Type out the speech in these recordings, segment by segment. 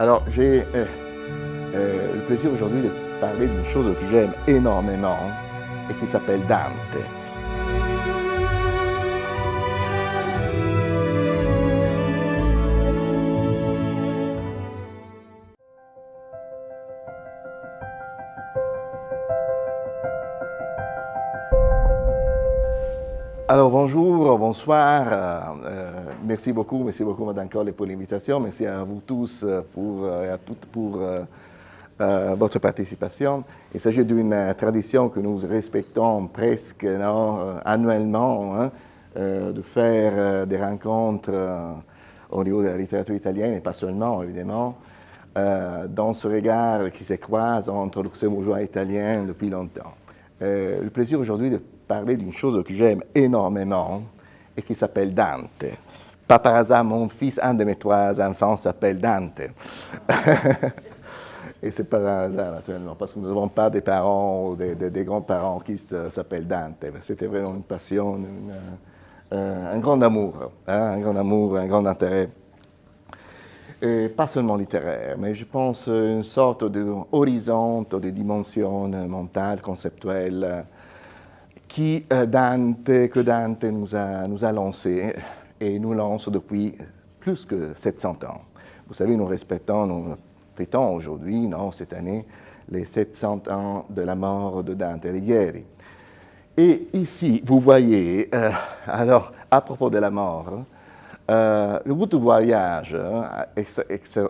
Alors, j'ai euh, euh, le plaisir aujourd'hui de parler d'une chose que j'aime énormément et qui s'appelle Dante. Alors bonjour, bonsoir, euh, merci beaucoup, merci beaucoup Madame Colle pour l'invitation, merci à vous tous euh, pour, et à toutes pour votre participation. Il s'agit d'une tradition que nous respectons presque annuellement, hein, de faire des rencontres au niveau de la littérature italienne, et pas seulement évidemment, dans ce regard qui se croise entre luxembourgeois et italien depuis longtemps. le plaisir aujourd'hui de parler d'une chose que j'aime énormément et qui s'appelle Dante. Pas par hasard, mon fils, un de mes trois enfants, s'appelle Dante. et c'est pas un hasard, naturellement, parce que nous n'avons pas des parents ou des, grands-parents qui s'appellent Dante. C'était vraiment une passion, euh, un grand amour, hein, un grand amour, un grand intérêt. Et pas seulement littéraire, mais je pense une sorte d'horizon, de dimension mentale, conceptuelle, qui euh, Dante, que Dante nous a, nous a lancé et nous lance depuis plus que 700 ans. Vous savez, nous respectons, nous fêtons aujourd'hui, non, cette année, les 700 ans de la mort de Dante Alighieri. Et ici, vous voyez, euh, alors, à propos de la mort, euh, le bout de voyage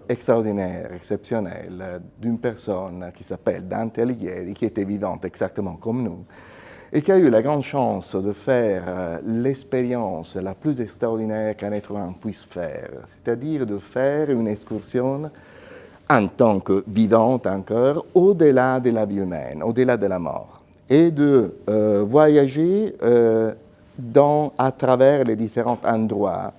extraordinaire, exceptionnel, d'une personne qui s'appelle Dante Alighieri, qui était vivante exactement comme nous, et qui a eu la grande chance de faire euh, l'expérience la plus extraordinaire qu'un être humain puisse faire, c'est-à-dire de faire une excursion en tant que vivante encore, au-delà de la vie humaine, au-delà de la mort, et de euh, voyager euh, à travers les différents endroits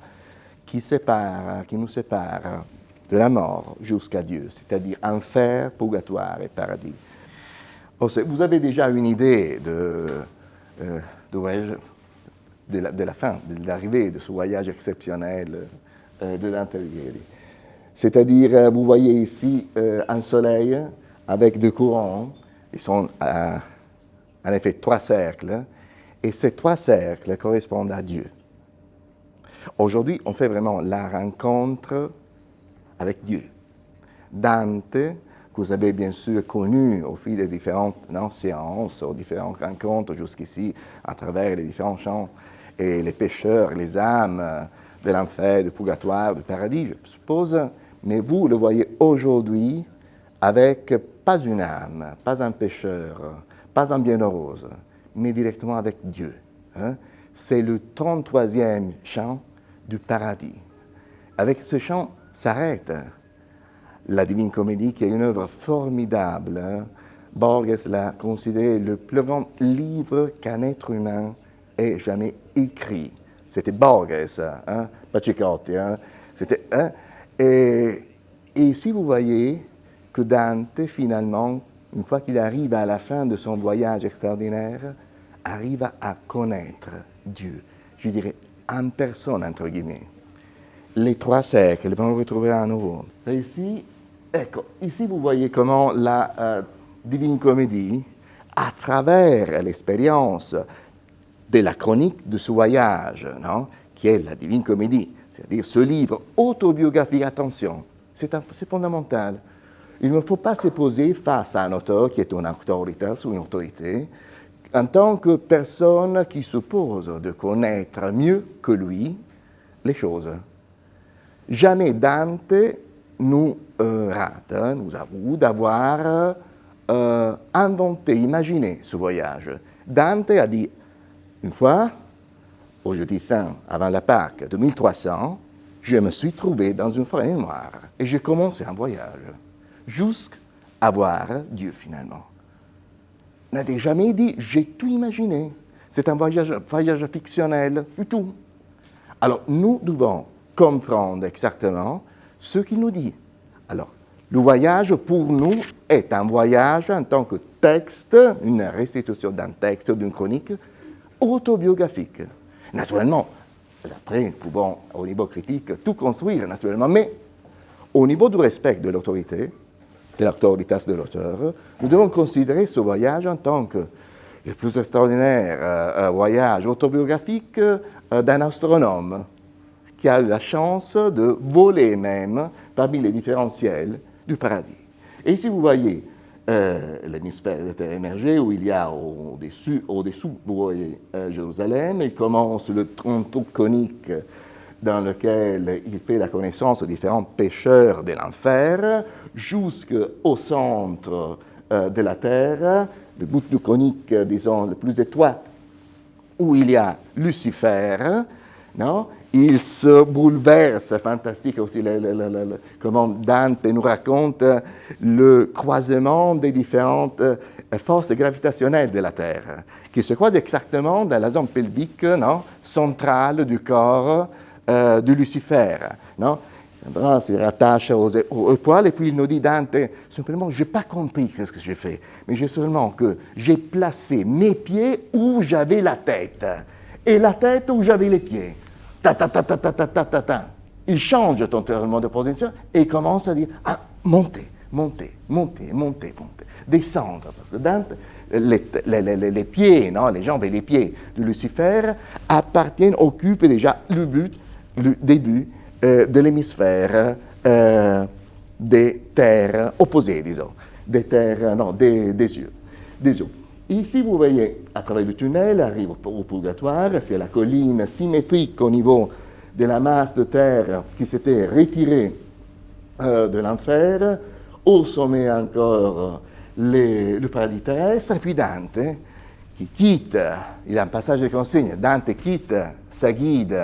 qui, séparent, qui nous séparent de la mort jusqu'à Dieu, c'est-à-dire enfer, purgatoire et paradis. Vous avez déjà une idée de, euh, de, la, fin, de l'arrivée de ce voyage exceptionnel euh, de l'intérieur. C'est-à-dire, euh, vous voyez ici un soleil avec deux courants, ils sont en effet trois cercles, et ces trois cercles correspondent à Dieu. Aujourd'hui, on fait vraiment la rencontre avec Dieu. Dante, que vous avez bien sûr connu au fil des différentes séances, aux différentes rencontres jusqu'ici, à travers les différents chants et les pécheurs, les âmes de l'enfer, du purgatoire, du paradis, je suppose. Mais vous le voyez aujourd'hui avec pas une âme, pas un pécheur, pas un bienheureux, mais directement avec Dieu. Hein. C'est le 33e chant du paradis. Avec ce chant s'arrête la Divine Comédie, qui est une œuvre formidable. Hein. Borges l'a considéré le plus grand livre qu'un être humain ait jamais écrit. C'était Borges, hein, pas Hein. C'était, hein. Et, ici, vous voyez que Dante, finalement, une fois qu'il arrive à la fin de son voyage extraordinaire, arrive à connaître Dieu. Je dirais en personne, entre guillemets. Les trois cercles, on le retrouvera à nouveau. Ecco, ici vous voyez comment la euh, Divine Comédie, à travers l'expérience de la chronique de ce voyage, non, qui est la Divine Comédie, c'est-à-dire ce livre autobiographique, attention, c'est fondamental. Il ne faut pas se poser face à un auteur qui est une autorité ou une autorité, en tant que personne qui suppose de connaître mieux que lui les choses. Jamais Dante nous euh, rate, hein, nous avoue d'avoir euh, inventé, imaginé ce voyage. Dante a dit une fois, au jeudi saint, avant la Pâque de 1300, je me suis trouvé dans une forêt noire et j'ai commencé un voyage jusqu'à voir Dieu finalement. N'a jamais dit j'ai tout imaginé. C'est un voyage, voyage fictionnel du tout. Alors nous devons comprendre exactement ce qu'il nous dit. Alors, le voyage pour nous est un voyage en tant que texte, une restitution d'un texte, d'une chronique autobiographique. Naturellement, après, nous pouvons, au niveau critique, tout construire, naturellement, mais au niveau du respect de l'autorité, de l'autorité de l'auteur, nous devons considérer ce voyage en tant que le plus extraordinaire euh, euh, voyage autobiographique euh, d'un astronome qui a eu la chance de voler même parmi les différentiels du paradis. Et ici, vous voyez l'hémisphère de terre émergée où il y a au-dessus, au-dessous, vous voyez Jérusalem, il commence le tronc conique dans lequel il fait la connaissance de différents pêcheurs de l'enfer, jusqu'au centre de la terre, le bout du conique, disons, le plus étroit, où il y a Lucifer, non? Il se bouleverse, fantastique aussi, comment Dante nous raconte le croisement des différentes euh, forces gravitationnelles de la Terre, qui se croisent exactement dans la zone pelvique non, centrale du corps euh, de Lucifer. Non il se rattache aux, aux, et puis il nous dit Dante, simplement, je n'ai pas compris ce que j'ai fait, mais j'ai seulement que j'ai placé mes pieds où j'avais la tête et la tête où j'avais les pieds. Ta ta ta ta ta ta ta ta ta. Il change totalement de position et commence à dire ah, montez, montez, montez, montez, montez, descendre. Parce que Dante, les, pieds, non, les jambes et les pieds de Lucifer appartiennent, occupent déjà le but, le début euh, de l'hémisphère euh, des terres opposées, disons, des terres, non, des yeux, des yeux. Ici, vous voyez, à travers le tunnel, arrive au purgatoire, c'est la colline symétrique au niveau de la masse de terre qui s'était retirée euh, de l'enfer, au sommet encore le paradis terrestre, et puis Dante, qui quitte, il a un passage de consigne, Dante quitte sa guide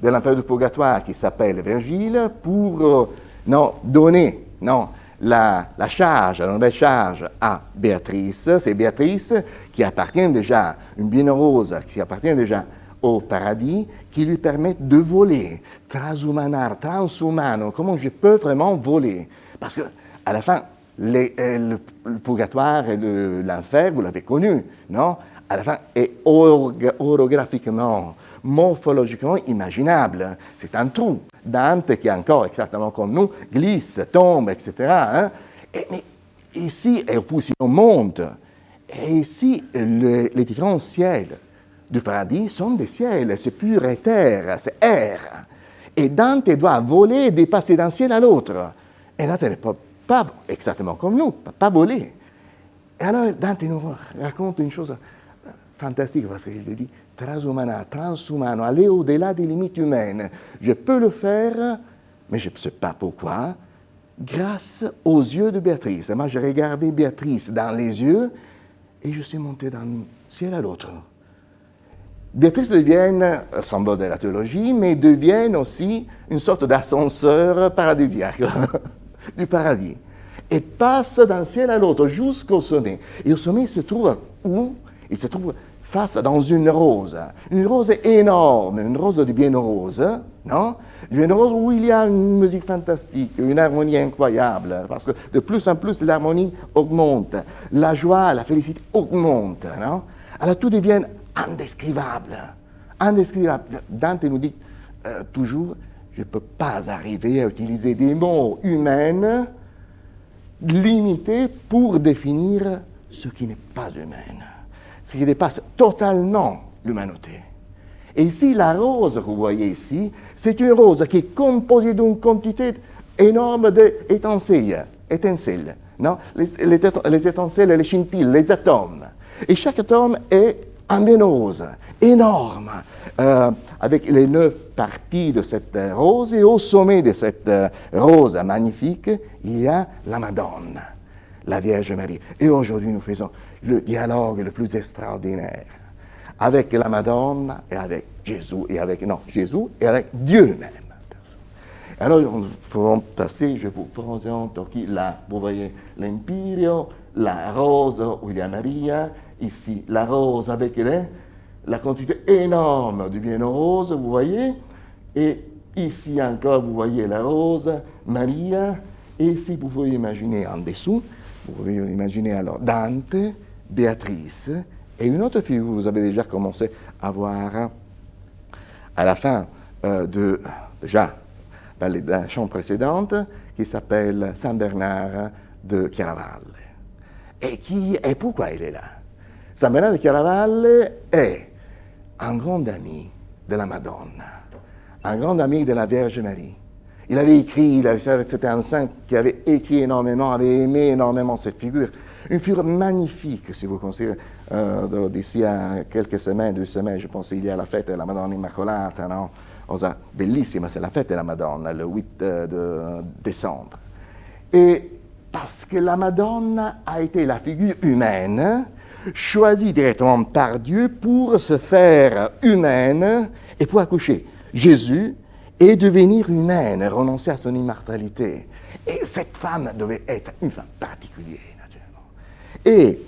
de l'enfer du purgatoire qui s'appelle Virgile pour euh, non, donner non, la, charge, la nouvelle charge à Béatrice. C'est Béatrice qui appartient déjà, une bienheureuse qui appartient déjà au paradis, qui lui permet de voler, transhumanar, transhumano, comment je peux vraiment voler? Parce que à la fin, euh, le, purgatoire et l'enfer, vous l'avez connu, non? À la fin, est orographiquement morphologiquement imaginable. C'est un trou. Dante, qui est encore exactement comme nous, glisse, tombe, etc. Hein. Et, mais ici, et puis on monte, et ici, les différents ciels du paradis sont des ciels, c'est pur éther, c'est air. Et Dante doit voler et dépasser d'un ciel à l'autre. Et Dante ne peut pas, exactement comme nous, pas voler. Et alors Dante nous raconte une chose fantastique parce qu'il dit transhumana, transhumano, aller au-delà des limites humaines. Je peux le faire, mais je ne sais pas pourquoi, grâce aux yeux de Béatrice. Moi, j'ai regardé Béatrice dans les yeux et je suis monté d'un ciel à l'autre. Béatrice devient, symbole de la théologie, mais devient aussi une sorte d'ascenseur paradisiaque du paradis. Et passe d'un ciel à l'autre jusqu'au sommet. Et au sommet, il se trouve où? Il se trouve face dans une rose, une rose énorme, une rose de bien rose, non? Une rose où il y a une musique fantastique, une harmonie incroyable, parce que de plus en plus l'harmonie augmente, la joie, la félicité augmente, non? Alors tout devient indescrivable, indescrivable. Dante nous dit euh, toujours, je ne peux pas arriver à utiliser des mots humains limités pour définir ce qui n'est pas humain ce qui dépasse totalement l'humanité. Et ici, la rose que vous voyez ici, c'est une rose qui est composée d'une quantité énorme d'étincelles, étincelles, non? Les, les, étincelles, les scintilles, les atomes. Et chaque atome est un rose, énorme, euh, avec les neuf parties de cette rose. Et au sommet de cette rose magnifique, il y a la Madone, la Vierge Marie. Et aujourd'hui, nous faisons le dialogue le plus extraordinaire avec la Madone et avec Jésus, et avec, non, Jésus et avec Dieu même. Alors, nous pouvons passer, je vous présente qui là, vous voyez l'Empirio, la rose où il y a Maria, ici la rose avec les, la quantité énorme du bien rose, vous voyez, et ici encore, vous voyez la rose, Maria, et ici, vous pouvez imaginer en dessous, vous pouvez imaginer alors Dante, Béatrice et une autre fille que vous avez déjà commencé à voir à la fin euh, de, déjà, dans, les, chambre précédente, qui s'appelle Saint Bernard de Chiaravalle. Et, qui, et pourquoi il est là? Saint Bernard de Chiaravalle est un grand ami de la Madone, un grand ami de la Vierge Marie. Il avait écrit, c'était un saint qui avait écrit énormément, avait aimé énormément cette figure. Une figure magnifique, si vous considérez, euh, d'ici à quelques semaines, deux semaines, je pense, il y a la fête de la Madonna Immacolata, non? Bellissima, c'est la fête de la Madonna, le 8 euh, de décembre. Et parce que la Madonna a été la figure humaine, choisie directement par Dieu pour se faire humaine et pour accoucher Jésus et devenir humaine, renoncer à son immortalité. Et cette femme devait être une femme particulière. Et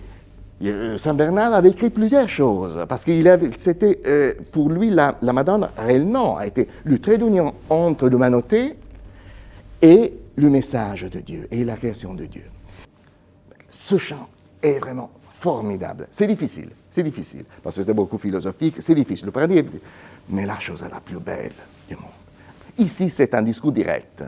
euh, Saint Bernard avait écrit plusieurs choses, parce que c'était, euh, pour lui, la, Madone réellement a été le trait d'union entre l'humanité et le message de Dieu et la création de Dieu. Ce chant est vraiment formidable. C'est difficile, c'est difficile, parce que c'est beaucoup philosophique, c'est difficile de parler, mais la chose la plus belle du monde. Ici, c'est un discours direct.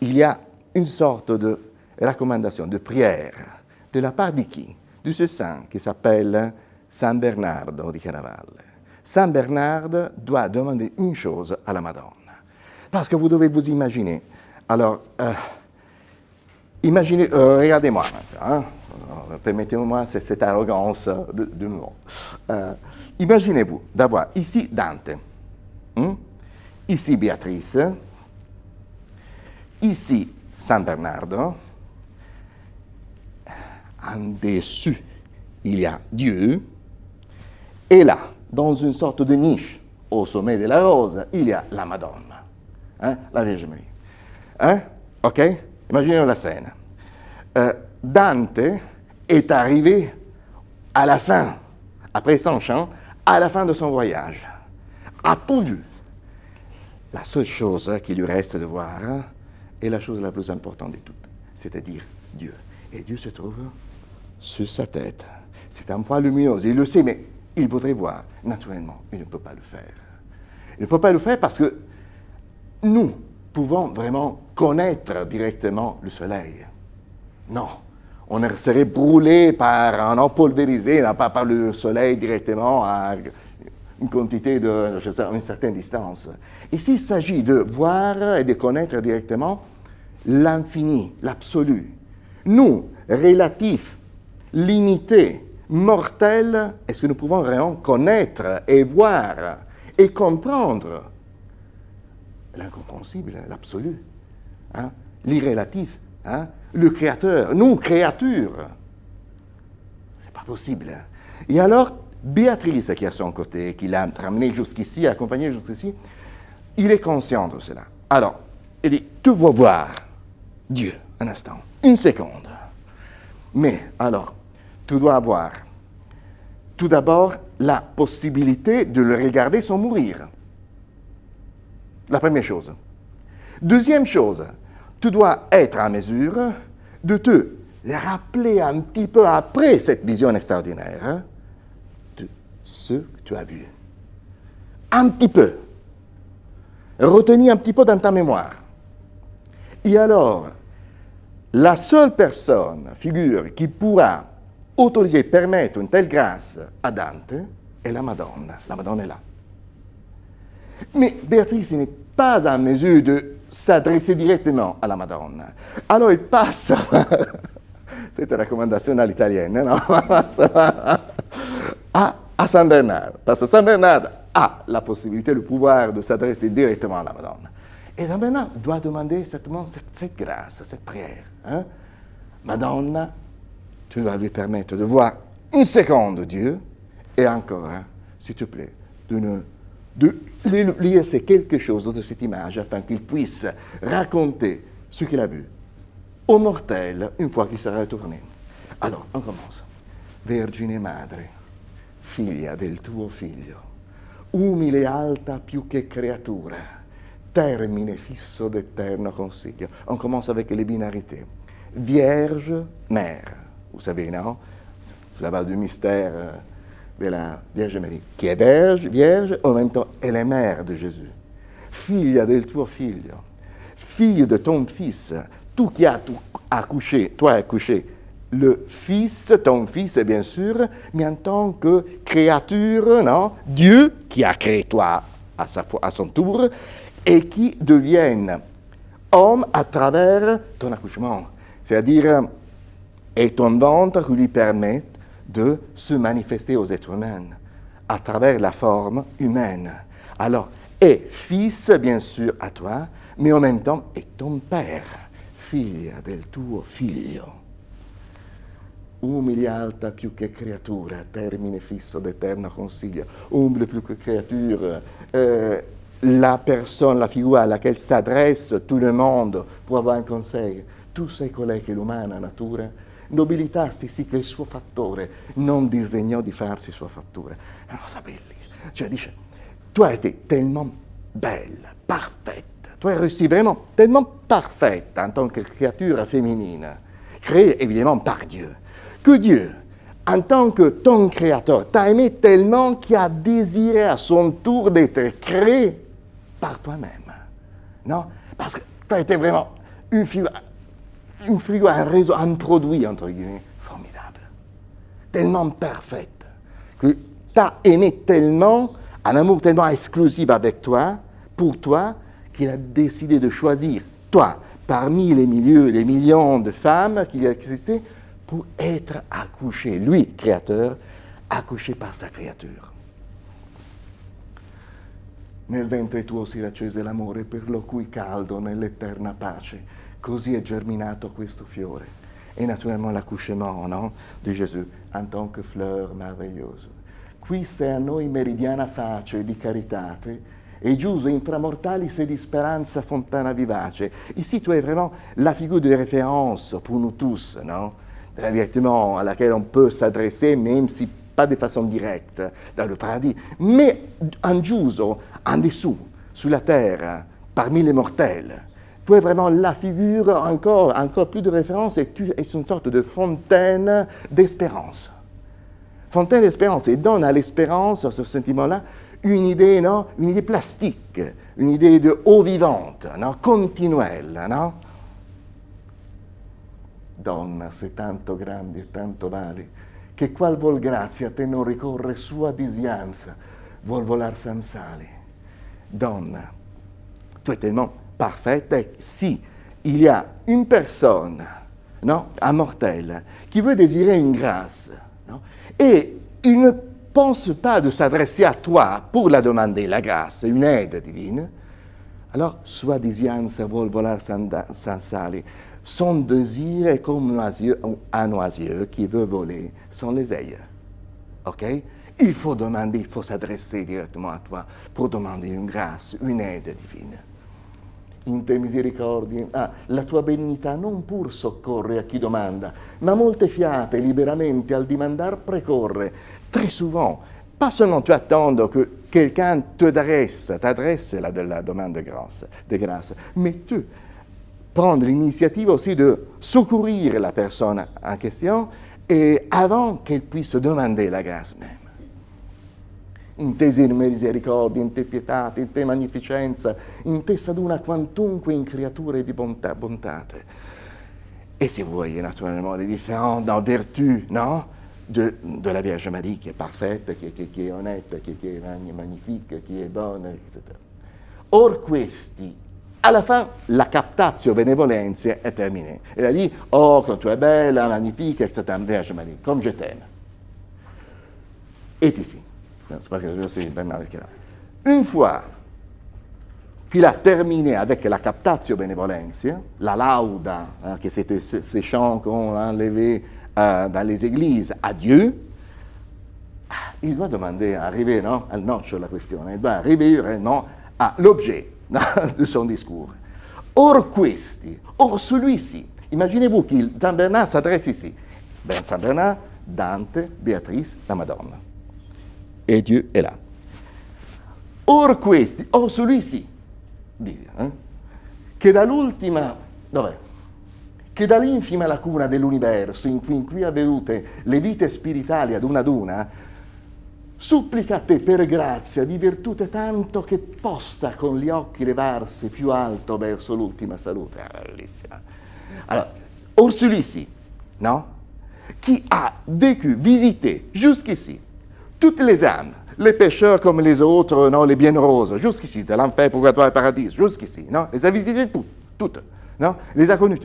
Il y a une sorte de recommandation, de prière, de la part de qui? De ce saint qui s'appelle San Bernardo di Caravalle. Saint Bernard doit demander une chose à la Madone. Parce que vous devez vous imaginer. Alors, euh, imaginez, euh, regardez-moi hein. permettez-moi cette arrogance de, de euh, Imaginez-vous d'avoir ici Dante, hein, ici Béatrice, ici San Bernardo, en dessus, il y a Dieu. Et là, dans une sorte de niche, au sommet de la rose, il y a la Madone, hein, la Vierge Marie. Hein? OK? Imaginez la scène. Euh, Dante est arrivé à la fin, après son chant, à la fin de son voyage, a tout vu? La seule chose qui lui reste de voir est la chose la plus importante de toutes, c'est-à-dire Dieu. Et Dieu se trouve sur sa tête. C'est un point lumineux, il le sait, mais il voudrait voir. Naturellement, il ne peut pas le faire. Il ne peut pas le faire parce que nous pouvons vraiment connaître directement le soleil. Non, on serait brûlé par un pulvérisé, pas par le soleil directement à une quantité de, une certaine distance. Ici, il s'agit de voir et de connaître directement l'infini, l'absolu. Nous, relatifs limité, mortel, est-ce que nous pouvons vraiment connaître et voir et comprendre l'incompréhensible, l'absolu, hein, hein, le créateur, nous, créatures? C'est pas possible. Et alors, Béatrice, qui est à son côté, qui l'a ramené jusqu'ici, accompagné jusqu'ici, il est conscient de cela. Alors, il dit, tu vas voir Dieu, un instant, une seconde. Mais alors, tu dois avoir tout d'abord la possibilité de le regarder sans mourir. La première chose. Deuxième chose, tu dois être en mesure de te rappeler un petit peu après cette vision extraordinaire de ce que tu as vu. Un petit peu. Retenir un petit peu dans ta mémoire. Et alors, la seule personne, figure, qui pourra autoriser, permettre une telle grâce à Dante est la Madone. La Madone est là. Mais Béatrice n'est pas en mesure de s'adresser directement à la Madone. Alors il passe, c'est une recommandation à l'italienne, non? À, à Saint Bernard. Parce que Saint Bernard a la possibilité, le pouvoir de s'adresser directement à la Madone. Et Saint Bernard doit demander cette, cette grâce, cette prière. Hein? Madonna, tu vas lui permettre de voir une seconde Dieu, et encore, hein, s'il te plaît, de, de lui laisser quelque chose de cette image afin qu'il puisse raconter ce qu'il a vu au mortel une fois qu'il sera retourné. Alors, on commence. Vergine madre, figlia del tuo figlio, umile e alta più che creatura, termine fisso d'eterno consiglio. On commence avec les binarités. Vierge, mère, non La base du mystère euh, de la Vierge Marie, qui est vierge, vierge, en même temps, elle est mère de Jésus. Figlia del tuo figlio. fille de ton fils, tout qui a accouché, toi accouché, le fils, ton fils bien sûr, mais en tant que créature, non? Dieu qui a créé toi à, sa, à son tour, et qui devienne homme à travers ton accouchement. C'est-à-dire, et ton ventre qui lui permet de se manifester aux êtres humains à travers la forme humaine. Alors, et fils, bien sûr, à toi, mais en même temps, est ton père, figlia del tuo figlio. Umili alta più che creatura, termine fisso d'eterno consiglio. Umile plus que créature, euh, la personne, la figure à laquelle s'adresse tout le monde pour avoir un conseil. Tu sei colei che l'umana natura nobilitarsi sì che il suo fattore non disegnò di farsi sua fattura. È una cosa bellissima. Cioè dice, tu été tellement belle, parfaite, tu réussi vraiment tellement parfaite en tant que créature féminine, créée évidemment par Dieu, que Dieu, en tant que ton créateur, t'a aimé tellement qu'il a désiré à son tour d'être créé par toi-même. Non que tu as été vraiment une figure un un réseau, produit, entre guillemets, formidable, tellement parfaite, que tu as aimé tellement, un amour tellement exclusif avec toi, pour toi, qu'il a décidé de choisir toi parmi les milieux, les millions de femmes qui existaient pour être accouché, lui, créateur, accouché par sa créature. Nel ventre tuo si raccese l'amore per lo cui caldo nell'eterna pace Così è germinato questo fiore. Et naturellement l'accouchement no? di Gesù en tant que fleur merveilleuse. Qui sei a noi meridiana face di caritate e giuso inframortali se di speranza fontana vivace. Ici, tu es vraiment la figure de référence pour nous tous, non? directement à laquelle on peut s'adresser, même si pas de façon directe, dans le paradis, mais en giuso, en dessous, sur la terre, parmi les mortels es vraiment la figure, encore, encore plus de référence, et tu es une sorte de fontaine d'espérance. Fontaine d'espérance, et donne à l'espérance, ce sentiment-là, une idée, non? Une idée plastique, une idée de eau vivante, non? Continuelle, non? Donna, sei tanto grande e tanto vale, che qual vol grazia te non ricorre sua disianza, vuol volar sale. Donna, tu es tellement parfaite si il y a une personne, non, un mortel, qui veut désirer une grâce, non, et il ne pense pas de s'adresser à toi pour la demander, la grâce, une aide divine, alors sua disianza vuol volar sans sale. Son désir est comme un oiseau qui veut voler sans les ailes. OK? Il faut demander, il faut s'adresser directement à toi pour demander une grâce, une aide divine in te misericordi. Ah, la tua benignità non pur soccorre a chi domanda, ma molte fiate liberamente al dimandar precorre. Très souvent, pas seulement tu attends que quelqu'un te dresse, t'adresse la, la demande de grâce, de grâce, mais tu prendre l'initiative aussi de secourir la personne en question et avant qu'elle puisse demander la grâce même in te misericordia, in te pietate, in te magnificenza, in te saduna quantunque in creature di bontà, bontate. Et si vous voyez naturellement les différents dans vertu, non de, de, la Vierge Marie qui est parfaite, qui, qui, qui est honnête, qui, qui, est magnifique, qui est bonne, etc. Or questi, alla fin, la captatio benevolenza è terminée. Et là dit, oh, quand tu es belle, magnifique, etc., Vierge Marie, comme je t'aime. Et ici. Bernard Une fois qu'il a terminé avec la captatio benevolentia, la lauda, hein, que c'était ces chants qu'on a enlevés euh, dans les églises à Dieu, il doit demander, arriver non, al noccio la question, il doit arriver non, à l'objet de son discours. Or questi, or celui-ci, imaginez-vous que Saint Bernard s'adresse ici. Ben, Saint Bernard, Dante, Béatrice, la Madonna e Dieu est là. Or questi, or celui-ci, eh? che dall'ultima, dov'è? Che dall'infima lacuna dell'universo in cui, in cui avvenute le vite spiritali ad una ad una, supplicate per grazia di virtute tanto che possa con gli occhi levarsi più alto verso l'ultima salute. Ah, bellissima. Alors, or celui-ci, non Qui a vécu, visité jusqu'ici toutes les âmes, les pécheurs comme les autres, non, les bienheureuses, jusqu'ici, de l'enfer, purgatoire et paradis, jusqu'ici, non Les a visitées toutes, non Les a connues.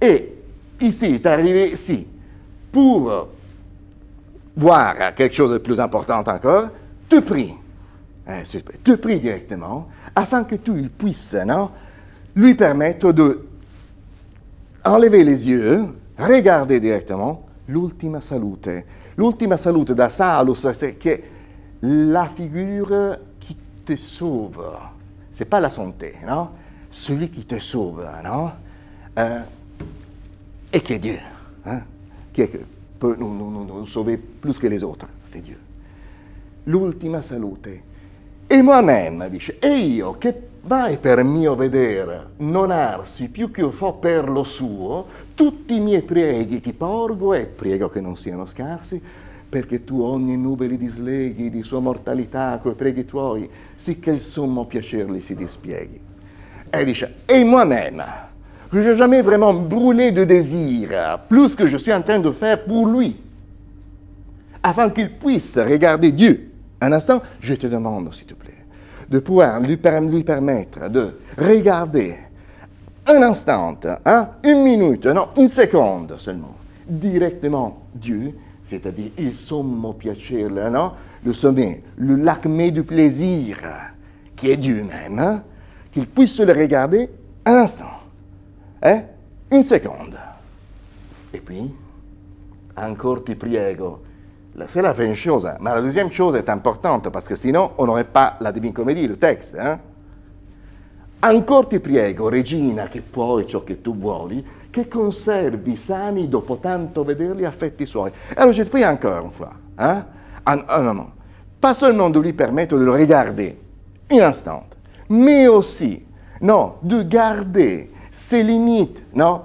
Et ici, est arrivé ici, pour voir quelque chose de plus important encore, te prie, hein, te prie directement, afin que tu puisses non, lui permettre de enlever les yeux, regarder directement l'ultima salute. L'ultima salute da salus, c'est que la figure qui te sauve. C'est pas la santé, non Celui qui te sauve, non euh, Et qui est Dieu, hein? qui est, peut nous, nous, nous, sauver plus que les autres, c'est Dieu. L'ultima salute. E moi-même, dice, e io che vai per mio vedere non arsi più che fo per lo suo, tutti i miei preghi ti porgo e prego che non siano scarsi, perché tu ogni nube li disleghi di sua mortalità coi preghi tuoi, sicché il sommo piacere li si dispieghi. E dice, e moi-même, que je n'ai jamais vraiment brûlé de désir, plus que je suis en train de faire pour lui, afin qu'il puisse regarder Dieu. Un instant, je te demande, s'il te plaît, de pouvoir lui, permettre de regarder un instant, hein, une minute, non, une seconde seulement, directement Dieu, c'est-à-dire il sommo piacere, non, le sommet, le l'acmé du plaisir, qui est Dieu même, hein, qu'il puisse le regarder un instant. Eh? Une seconde. Et puis, encore ti priego. C'est la première chose. Mais la deuxième chose est importante parce que sinon, on n'aurait pas la Divine Comédie, le texte. Hein? Ancora ti priego, regina, che puoi ciò che tu vuoi, che conservi sani dopo tanto vederli affetti suoi. Alors je te prie encore une fois, hein? un, un moment, pas seulement de lui permettre de le regarder un instant, mais aussi, non, de garder ses limites non,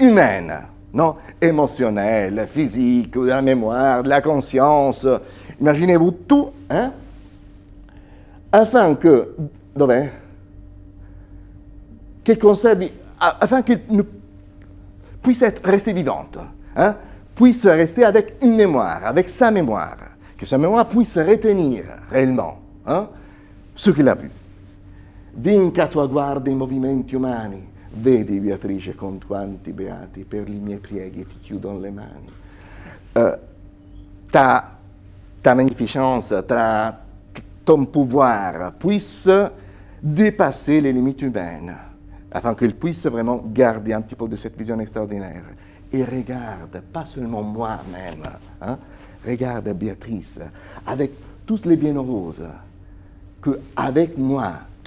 humaines, non, émotionnelles, physiques, de la mémoire, de la conscience. Imaginez-vous tout, hein, afin que, dov'è? Che conservi, afin qu'il puisse resté vivante, hein, puisse rester avec une mémoire, avec sa mémoire, que sa mémoire puisse retenir réellement hein, ce qu'il a vu. Vinca tua guarda i movimenti umani. Vedi, Beatrice, con quanti beati per i miei prieghi ti chiudono le mani. Uh, ta, ta magnificence, ta, ton pouvoir puisse dépasser les limites humaines, afin qu'il puisse vraiment garder un petit peu de cette vision extraordinaire. Et regarde, pas seulement moi-même, hein, regarde Béatrice, avec tous les bienheureuses, que avec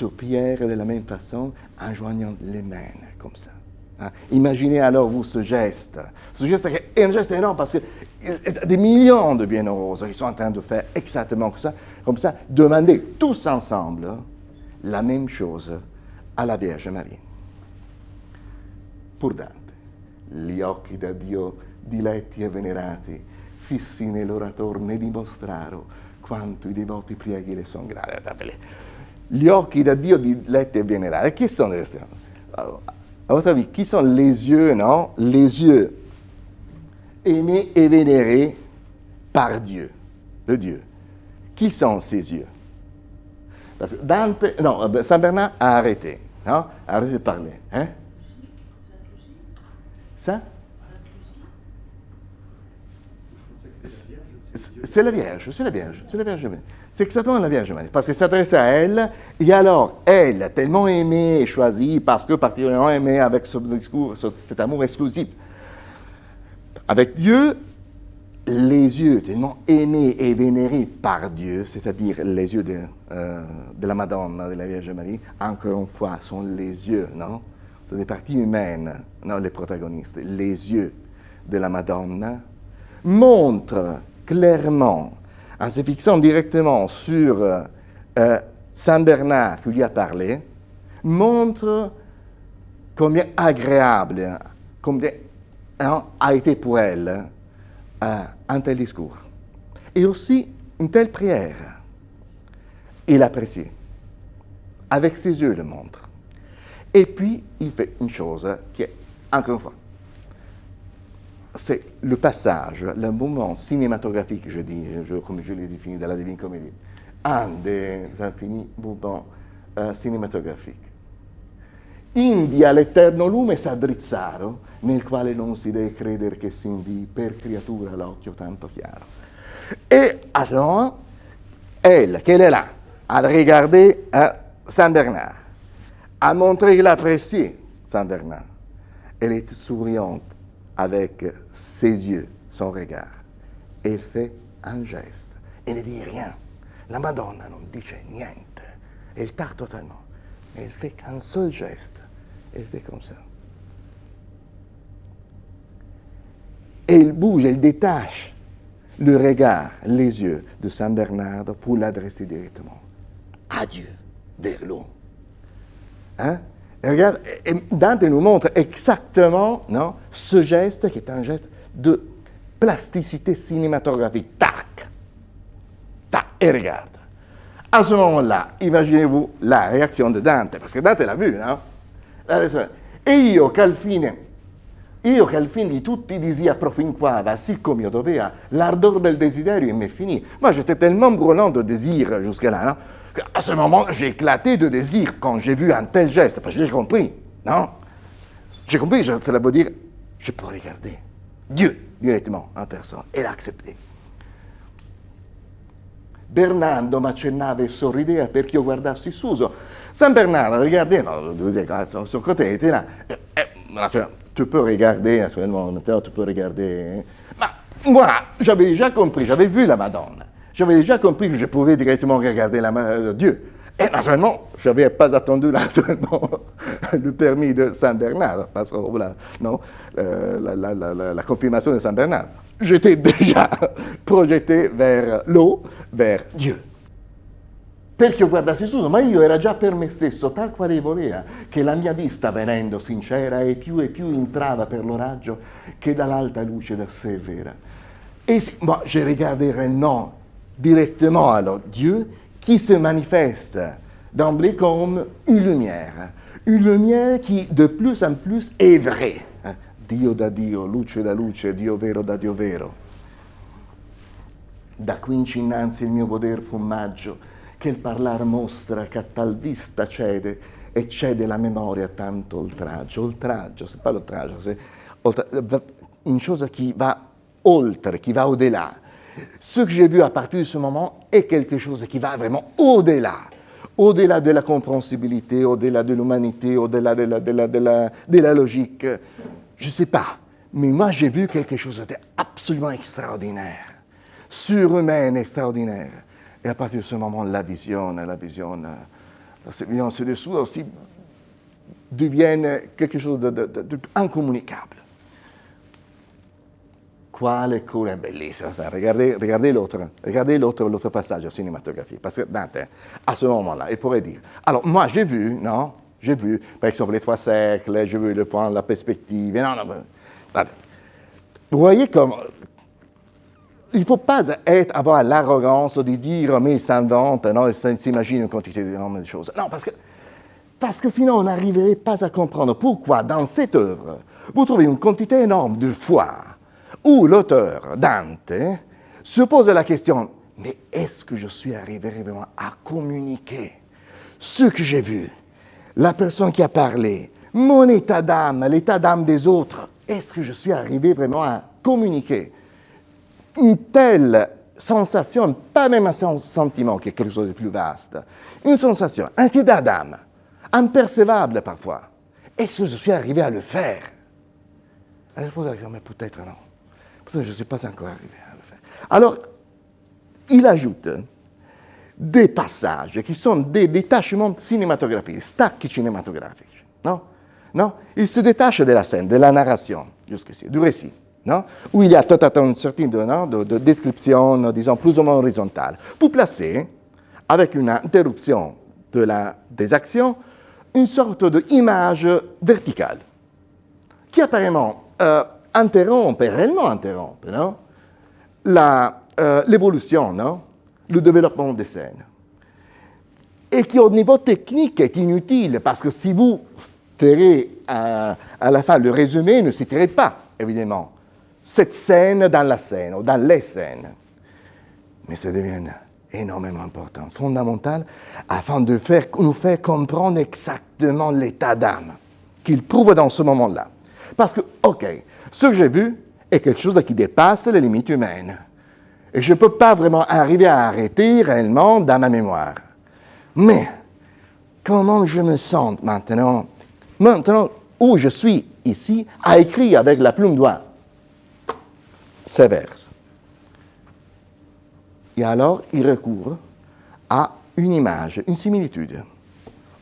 moi, prière de la même façon en joignant les mains comme ça. Hein? Imaginez alors vous ce geste. Ce geste est un geste énorme parce que des millions de bienheureux qui sont en train de faire exactement ça, comme ça, demander tous ensemble la même chose à la Vierge Marie. Pour Dante, gli occhi da Dio diletti e venerati, fissi nell'oratore ne dimostraro quanto i devoti prieghi le sono grati gli occhi da Dio diletti e venerati. Sont les À votre avis, qui sont les yeux, non Les yeux aimés et vénérés par Dieu, de Dieu. Qui sont ces yeux? Parce que Dante, non, euh, Saint Bernard a arrêté, non a arrêté de parler. Hein? Ça? C'est la Vierge, c'est la Vierge, c'est la Vierge. C'est exactement la Vierge Marie, parce qu'il s'adresse à elle, et alors, elle, tellement aimée et choisie, parce que particulièrement aimée avec ce discours, cet amour exclusif, avec Dieu, les yeux tellement aimés et vénérés par Dieu, c'est-à-dire les yeux de, euh, la Madonna, de la Vierge Marie, encore une fois, sont les yeux, non? C'est des parties humaines, non, les protagonistes. Les yeux de la Madonna montrent clairement en se fixant directement sur euh, euh, Saint Bernard qui lui a parlé, montre combien agréable, combien hein, a été pour elle euh, un tel discours. Et aussi une telle prière. Il apprécie. Avec ses yeux, il le montre. Et puis, il fait une chose qui est, encore une fois, c'est le passage, le moment cinématographique, je dis, comme je l'ai défini dans la Divine Comédie, un des infinis moments uh, cinematografici. India l'eterno lume s'addrizzarono, nel quale non si deve credere che si invii per creatura l'occhio tanto chiaro. Et alors, elle, qu'elle est là, à Saint Bernard, a montré qu'il appréciait Saint Bernard. Elle est souriante avec ses yeux, son regard. Elle fait un geste. Elle ne dit rien. La Madonna non dice niente. Elle part totalement. Elle fait qu'un seul geste. Elle fait comme ça. Et elle bouge, elle détache le regard, les yeux de Saint Bernard pour l'adresser directement. Adieu, vers l'eau. Hein? Regarde, Dante nous montre exactement non, ce geste qui est un geste de plasticité cinématographique. Tac, tac, et regarde. À ce moment-là, imaginez-vous la réaction de Dante, parce que Dante l'a vu, non? E io che al fine, io che al fine di tutti disia profinquava, siccome io doveva, l'ardor del desiderio il m'est fini. Moi, j'étais tellement brûlant de désir jusque-là, non? À ce moment, j'ai éclaté de désir quand j'ai vu un tel geste, parce j'ai compris, non? J'ai compris, cela veut dire, je peux regarder Dieu directement en personne et l'accepter. Bernardo m'accennava e sorrideva perché io guardassi Suso. San Bernardo regardait, non, son, son côté était là. Eh, eh, tu peux regarder, naturellement, tu peux regarder. Mais moi, j'avais déjà compris, j'avais vu la Madonna. J'avais déjà compris que je pouvais directement regarder la main de Dieu. Et naturellement, je n'avais pas attendu naturellement, le permis de Saint Bernard, parce que voilà, non, euh, la, la, la, confirmation de Saint Bernard. J'étais déjà projeté vers l'eau, vers Dieu. Perché io guardassi su, ma io era già per me stesso, tal quale voleva, che la mia vista venendo sincera e più e più entrava per l'oraggio che dall'alta luce da sé vera. Et moi, je regarderai non directement alors Dieu qui se manifeste d'emblée comme une lumière. Une lumière qui de plus en plus est vraie. Dio da Dio, luce da luce, Dio vero da Dio vero. Da quinci innanzi il mio poder fu maggio, che il parlar mostra che a tal vista cede e cede la memoria tanto oltraggio. Oltraggio, c'est pas l'oltraggio, c'est une chose qui va oltre, qui va au-delà. Ce que j'ai vu à partir de ce moment est quelque chose qui va vraiment au-delà, au-delà de la compréhensibilité, au-delà de l'humanité, au-delà de la, logique. Je ne sais pas, mais moi j'ai vu quelque chose d'absolument extraordinaire, surhumaine, extraordinaire. Et à partir de ce moment, la vision, la vision, la vision dessous aussi deviennent quelque chose d'incommunicable. Quale cura bellissima, regardez, regardez l'autre, passage cinématographique, parce que Dante, à ce moment-là, il pourrait dire, alors moi j'ai vu, non, j'ai vu, par exemple, les trois cercles, j'ai vu le point, la perspective, non, non, non, vous voyez comme, il ne faut pas avoir l'arrogance de dire, mais il s'invente, non, il s'imagine une quantité de choses. Non, parce que, parce que sinon on n'arriverait pas à comprendre pourquoi dans cette œuvre, vous trouvez une quantité énorme de foi, où l'auteur, Dante, se pose la question, mais est-ce que je suis arrivé vraiment à communiquer ce que j'ai vu, la personne qui a parlé, mon état d'âme, l'état d'âme des autres, est-ce que je suis arrivé vraiment à communiquer? Une telle sensation, pas même un sentiment quelque chose de plus vaste, une sensation, un état d'âme, impercevable parfois. Est-ce que je suis arrivé à le faire? La réponse est peut-être non je ne suis pas encore arrivé à le faire. Alors, il ajoute des passages qui sont des détachements cinématographiques, stacchi cinématographiques. Non? Non? Il se détache de la scène, de la narration, jusqu'ici, du récit. Non? Où il y a tout un certain de, de, description, disons, plus ou moins horizontale, pour placer, avec une interruption de la, des actions, une sorte d'image verticale, qui apparemment euh, interrompe, réellement interrompe, non? Euh, l'évolution, le développement des scènes. Et qui, au niveau technique, est inutile, parce que si vous ferez à, la fin le résumé, ne citerez pas, évidemment, cette scène dans la scène, ou dans les scènes. Mais ça devient énormément important, fondamental, afin de faire, nous faire comprendre exactement l'état d'âme qu'il prouve dans ce moment-là. Parce que, OK, ce que j'ai vu est quelque chose qui dépasse les limites humaines. Et je ne peux pas vraiment arriver à arrêter réellement dans ma mémoire. Mais, comment je me sens maintenant, maintenant où je suis ici, à écrire avec la plume doigt ces vers Et alors, il recourt à une image, une similitude.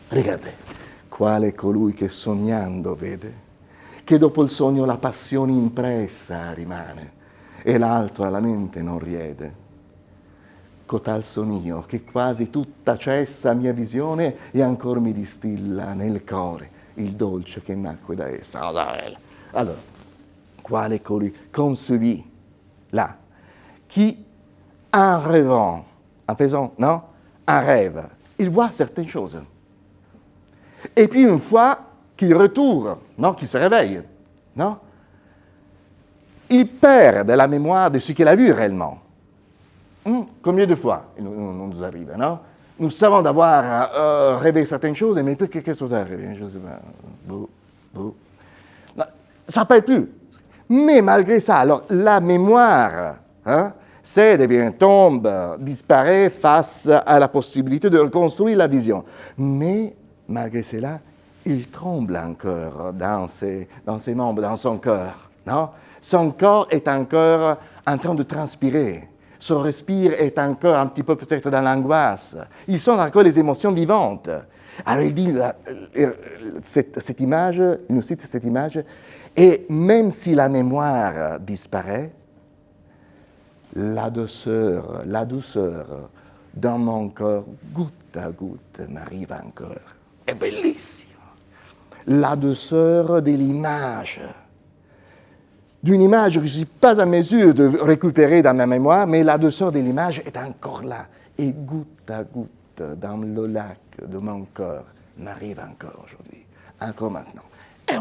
Regardez, quale colui che sognando vede che dopo il sogno la passione impressa rimane e l'altro alla mente non riede. Cotal son io, che quasi tutta cessa mia visione e ancora mi distilla nel cuore il dolce che nacque da essa. Allora, quale colui, celui là, qui, en rêvant, en faisant, non, un rêve, il voit certaines choses. Et puis une fois qu'il retourne, non, qu'il se réveille, non, il perd de la mémoire de ce qu'il a vu réellement. Hmm, combien de fois il nous, nous arrive, non? Nous savons d'avoir euh, rêvé certaines choses, mais qu'est-ce qui est pas. Ça ne plus. Mais malgré ça, alors la mémoire, hein, c'est bien, tombe, disparaît face à la possibilité de reconstruire la vision. Mais malgré cela, il tremble encore dans ses, dans ses membres, dans son cœur. Non? Son corps est encore en train de transpirer. Son respire est encore un petit peu peut-être dans l'angoisse. Ils sont encore les émotions vivantes. Alors il dit, euh, cette, cette, image, il nous cite cette image, et même si la mémoire disparaît, la douceur, la douceur dans mon corps, goutte à goutte, m'arrive encore. È bellissimo. La douceur de l'image. D'une image que je ne suis pas en mesure de récupérer dans ma mémoire, mais la douceur de l'image est encore là. Et goutte à goutte, dans le lac de mon corps, m'arrive encore aujourd'hui, encore maintenant. Et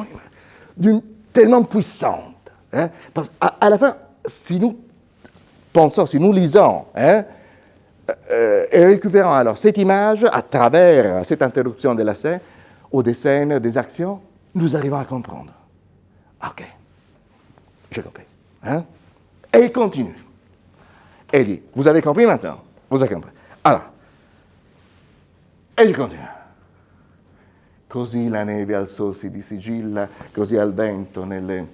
d'une tellement puissante. Hein, parce qu'à à la fin, si nous pensons, si nous lisons, hein, euh, et récupérons alors cette image à travers cette interruption de la scène, des scènes, des actions, nous arrivons à comprendre. Ok, j'ai compris. Hein? Et il continue. Et il dit, vous avez compris maintenant? Vous avez compris. Alors, e il continue. Così la neve alzòsi di sigilla, così al vento nelle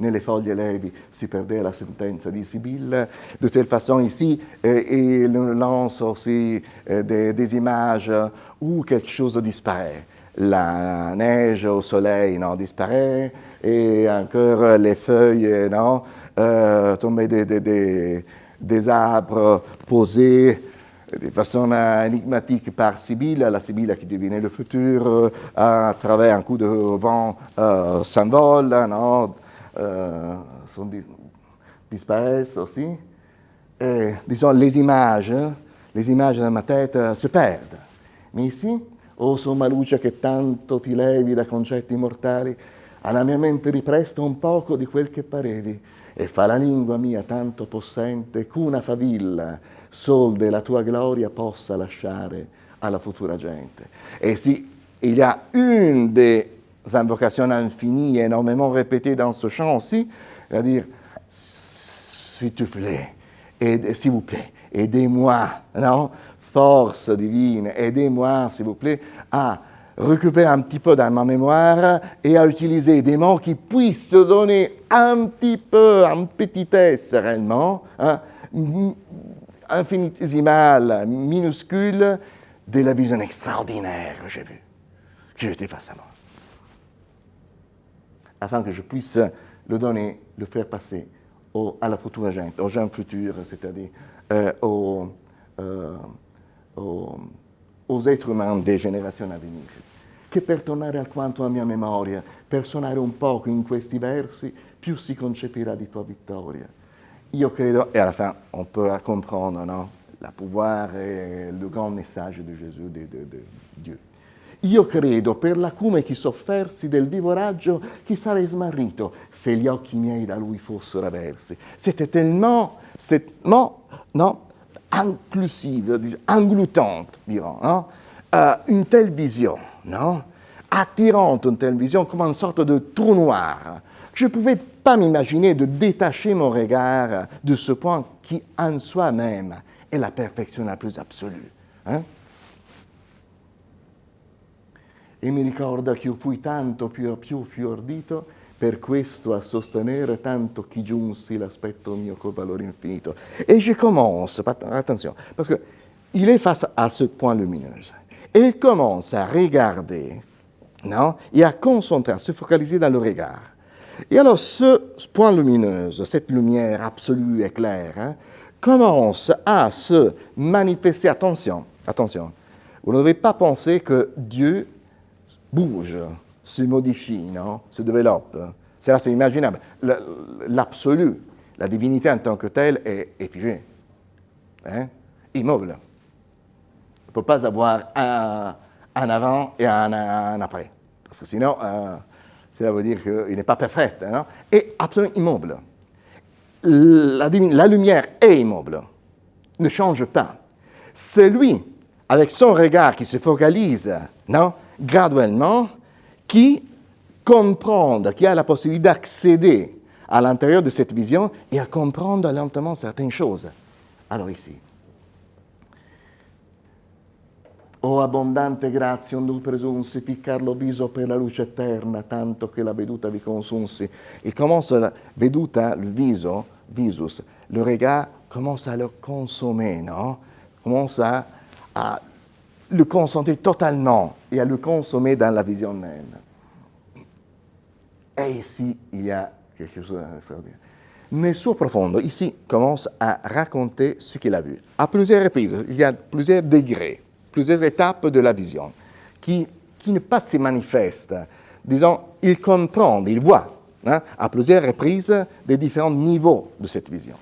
nelle foglie levi si perdait la sentenza di Sibylle. De telle façon, ici, euh, il lance aussi euh, des, images où quelque chose disparaît. La neige au soleil non, disparaît, et encore les feuilles non, euh, tombées des, arbres posés de façon énigmatique par Sibylle, la Sibylle qui devinait le futur à travers un coup de vent euh, euh, sont, disparaissent aussi. Et, disons, les images, les images dans ma tête se perdent. Mais ici, oh somma luce che tanto ti levi da concetti mortali, alla mia mente ripresta un poco di quel che parevi e fa la lingua mia tanto possente qu'una favilla sol della tua gloria possa lasciare alla futura gente. E sì, il y a une des invocations infinies énormément répétées dans ce chant aussi, c'est-à-dire, s'il te plaît, s'il vous plaît, aidez-moi, non? Force divine, aidez-moi, s'il vous plaît, à récupérer un petit peu dans ma mémoire et à utiliser des mots qui puissent donner un petit peu, en petitesse réellement, hein, infinitésimale, minuscule, de la vision extraordinaire que j'ai vue, que j'étais face à moi afin que je puisse le donner, le faire passer à la futura gente, aux gens futurs, c'est-à-dire euh, euh, aux, aux, êtres humains des générations à venir. Che per tornare alquanto alla mia memoria, per suonare un poco in questi versi, più si concepirà di tua vittoria. Io credo, e alla fin on peut comprendre no? le pouvoir e il grand messaggio di Gesù, di, di, di Dio. Io credo per l'acume che soffersi del vivo raggio che sarei smarrito se gli occhi miei da lui fossero aversi. C'était tellement, c'est, non, non, inclusive, engloutante, dirons, non? Uh, une telle vision, non? attirante, une telle vision, comme une sorte de trou noir. Je ne pouvais pas m'imaginer de détacher mon regard de ce point qui, en soi-même, è la perfezione più absolue. Eh? E mi ricorda che io fui tanto più, più fiordito per questo a sostenere tanto chi giunsi l'aspetto mio col valore infinito. Et je commence, attention, parce qu'il est face à ce point lumineux. Et il commence à regarder, non, et à concentrer, à se focaliser dans le regard. Et alors ce point lumineux, cette lumière absolue et claire, hein, commence à se manifester. Attention, attention. Vous ne devez pas penser que Dieu bouge, se modifie, se développe. C'est là, c'est imaginable. L'absolu, la divinité en tant que telle est, figée, hein? immobile. On ne peut pas avoir un, avant et un, après. Parce que sinon, euh, cela veut dire qu'il n'est pas parfait. Non et absolument immobile la, la lumière est immobile, ne change pas. C'est lui, avec son regard qui se focalise non, graduellement, qui comprend, qui a la possibilité d'accéder à l'intérieur de cette vision et à comprendre lentement certaines choses. Alors ici, O abbondante grazia, onde presunsi, ficcar viso per la luce eterna, tanto che la veduta vi consunsi. Il commence la veduta, le viso, visus, le regard commence à le consommer, non Commence à, à le concentrer totalement et à le consommer dans la vision même. Et ici, il y a quelque chose d'extraordinaire. Mais sur profondo, ici, commence à raconter ce qu'il a vu. À plusieurs reprises, il y a plusieurs degrés plusieurs étapes de la vision, qui, qui ne pas se manifestent. Disons, il comprend, il voit hein, à plusieurs reprises les différents niveaux de cette vision.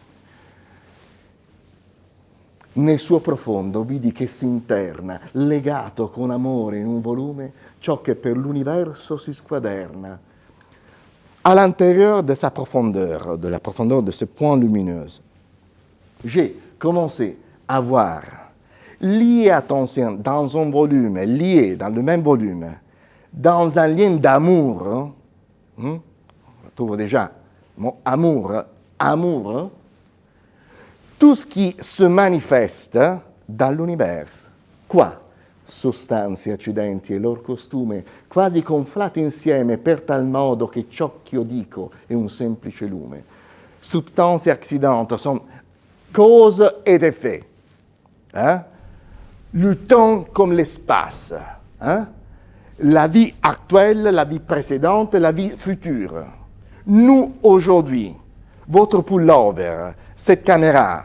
Nel suo profondo vidi che si interna, legato con amore in un volume, ciò che per l'universo si squaderna. À l'intérieur de sa profondeur, de la profondeur de ce point lumineuse, j'ai commencé à voir lié attention dans un volume, lié dans le même volume, dans un lien d'amour, hein, on trouve déjà mon amour, amour, tout ce qui se manifeste dans l'univers. Quoi Sostanze, accidenti e loro costume, quasi conflati insieme per tal modo che ciò che io dico è un semplice lume. Substanze e accidenti sono cause ed effet. Eh? le temps comme l'espace, hein? la vie actuelle, la vie précédente, la vie future. Nous, aujourd'hui, votre pullover, cette caméra,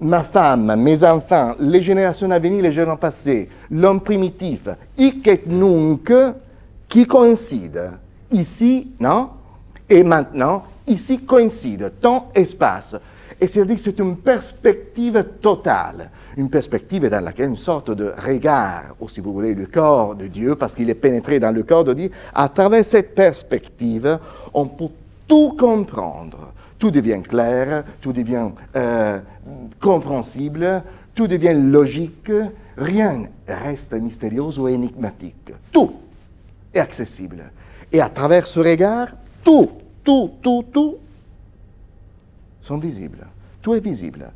ma femme, mes enfants, les générations à venir, les générations passées, l'homme primitif, hic qui coïncide. Ici, non Et maintenant, ici coïncide, temps, espace. Et c'est-à-dire que c'est une perspective totale, une perspective dans laquelle une sorte de regard, ou si vous voulez, le corps de Dieu, parce qu'il est pénétré dans le corps de Dieu, à travers cette perspective, on peut tout comprendre. Tout devient clair, tout devient euh, compréhensible, tout devient logique, rien reste mystérieux ou énigmatique. Tout est accessible. Et à travers ce regard, tout, tout, tout, tout sont visibles. Tout est visible.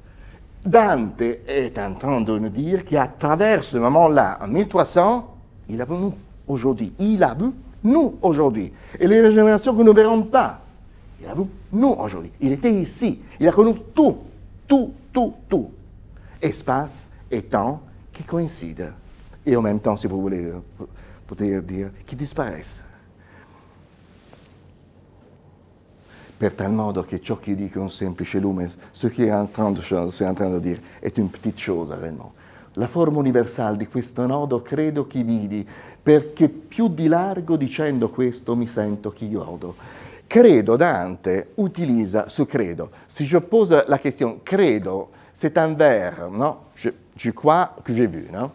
Dante est en train de nous dire qu'à travers ce moment-là, en 1300, il a vu nous aujourd'hui. Il a vu nous aujourd'hui. Et les générations que nous ne verrons pas, il a vu nous aujourd'hui. Il était ici. Il a connu tout, tout, tout, tout. Espace et temps qui coïncident. Et en même temps, si vous voulez, peut dire, qui disparaissent. per tal modo che ciò che dico è un semplice lume, ce che è c'est en train de dire è une petite chose réellement. La forma universale di questo nodo credo che vidi, perché più di largo dicendo questo mi sento che godo. Credo, Dante utilisa ce credo. Si je pose la question credo, c'est un verbe, non je, crois que j'ai vu, non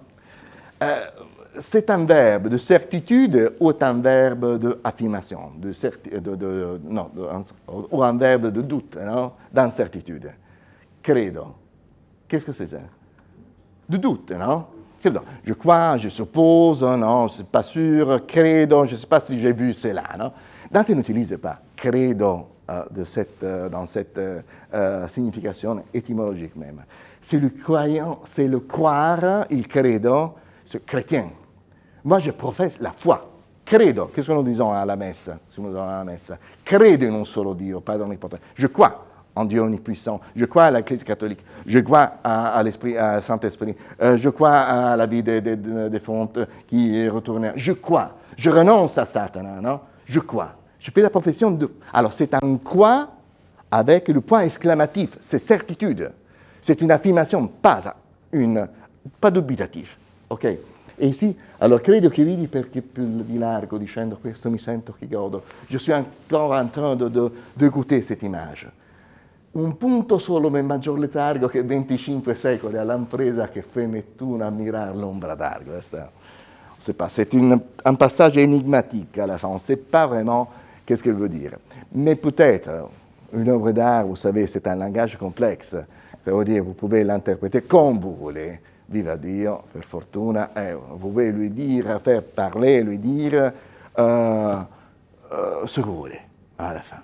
euh, C'est un verbe de certitude ou un verbe d'affirmation, de, de, de, non, ou un verbe de doute, non d'incertitude. Credo. Qu'est-ce que c'est ça? De doute, non Je crois, je suppose, non, je ne suis pas sûr, credo, je ne sais pas si j'ai vu cela, non Dante n'utilise pas credo euh, de cette, euh, dans cette euh, signification étymologique même. C'est le croyant, c'est le croire, il credo, ce chrétien. Moi, je professe la foi. Credo, qu'est-ce que nous disons à la messe, si nous à la messe? Credo in un solo Dio, Padre onnipotente. Je crois en Dieu omnipuissant. Je crois à Christ catholique. Je crois à, l'Esprit, à Saint-Esprit. je crois à la vie des, des, fontes qui est retournée. Je crois. Je renonce à Satan, non? Je crois. Je fais la profession de... Alors c'est un quoi avec le point exclamatif, c'est certitude. C'est une affirmation, pas, une, pas dubitatif. Ok? E sì, allora credo che vidi perché più di largo dicendo questo mi sento che godo. Je suis encore en train de, de, de goûter cette image. Un punto solo ma maggior letargo che 25 secoli all'impresa che fe Nettuno a mirar l'ombra d'argo. C'est un passage énigmatique à la fin. On ne sait pas vraiment Qu'est-ce qu'elle veut dire? Mais peut-être, une œuvre d'art, vous savez, c'est un langage complexe. dire, vous pouvez l'interpréter comme vous voulez. Viva Dio, per fortuna. Eh, vous pouvez lui dire, faire parler, lui dire euh, euh, ce que vous voulez, à la fin.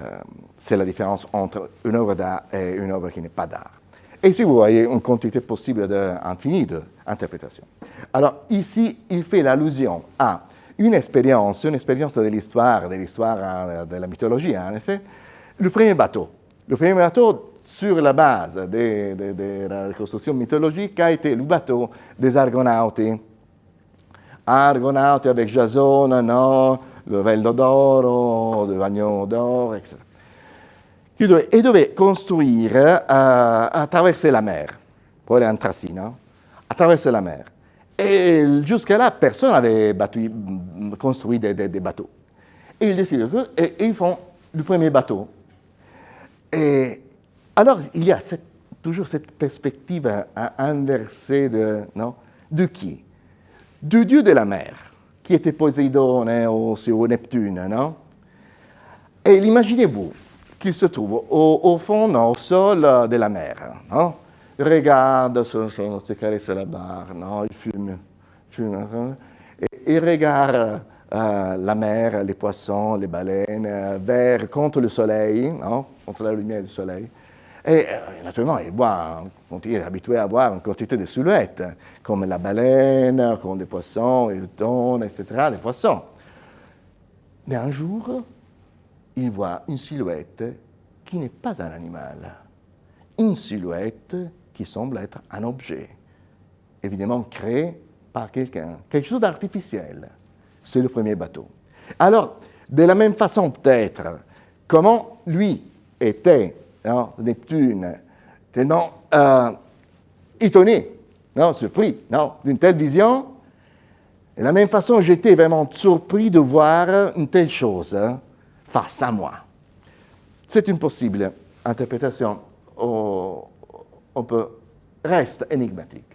Euh, c'est la différence entre une œuvre d'art et une œuvre qui n'est pas d'art. Et si vous voyez une quantité possible infinie d'interprétations. Alors ici, il fait l'allusion à une expérience, une expérience de l'histoire, de l'histoire euh, de la mythologie, en effet, le premier bateau. Le premier bateau, sur la base de, la reconstruction mythologique, a été le bateau des Argonautes. Argonautes avec Jason, non, le Veldo d'Oro, le Vagnon d'Or, etc. Et devait construire, euh, à traverser la mer, Tracine, à traverser la mer. Et jusqu'à là, personne n'avait construit des, bateaux. Et ils décident, et, ils font le premier bateau. Et alors, il y a toujours cette perspective à, inverser de, non, de qui? Du dieu de la mer, qui était Poséidon hein, ou, Neptune, non? Et imaginez-vous qu'il se trouve au, fond, au sol de la mer, non? Regarde, se, caresse la barre, non, il fume, fume et il regarde euh, la mer, les poissons, les baleines, euh, vers, contre le soleil, non, contre la lumière du soleil. Et euh, naturellement, il, voit, il est habitué à voir une quantité de silhouettes, comme la baleine, comme les poissons, les thon, etc., les poissons. Mais un jour, il voit une silhouette qui n'est pas un animal. Une silhouette qui semble être un objet, évidemment créé par quelqu'un, quelque chose d'artificiel. C'est le premier bateau. Alors, de la même façon peut-être, comment lui était, non, Neptune, tellement euh, étonné, non, surpris non, d'une telle vision, de la même façon, j'étais vraiment surpris de voir une telle chose hein, face à moi. C'est une possible interprétation peut, resta enigmatique.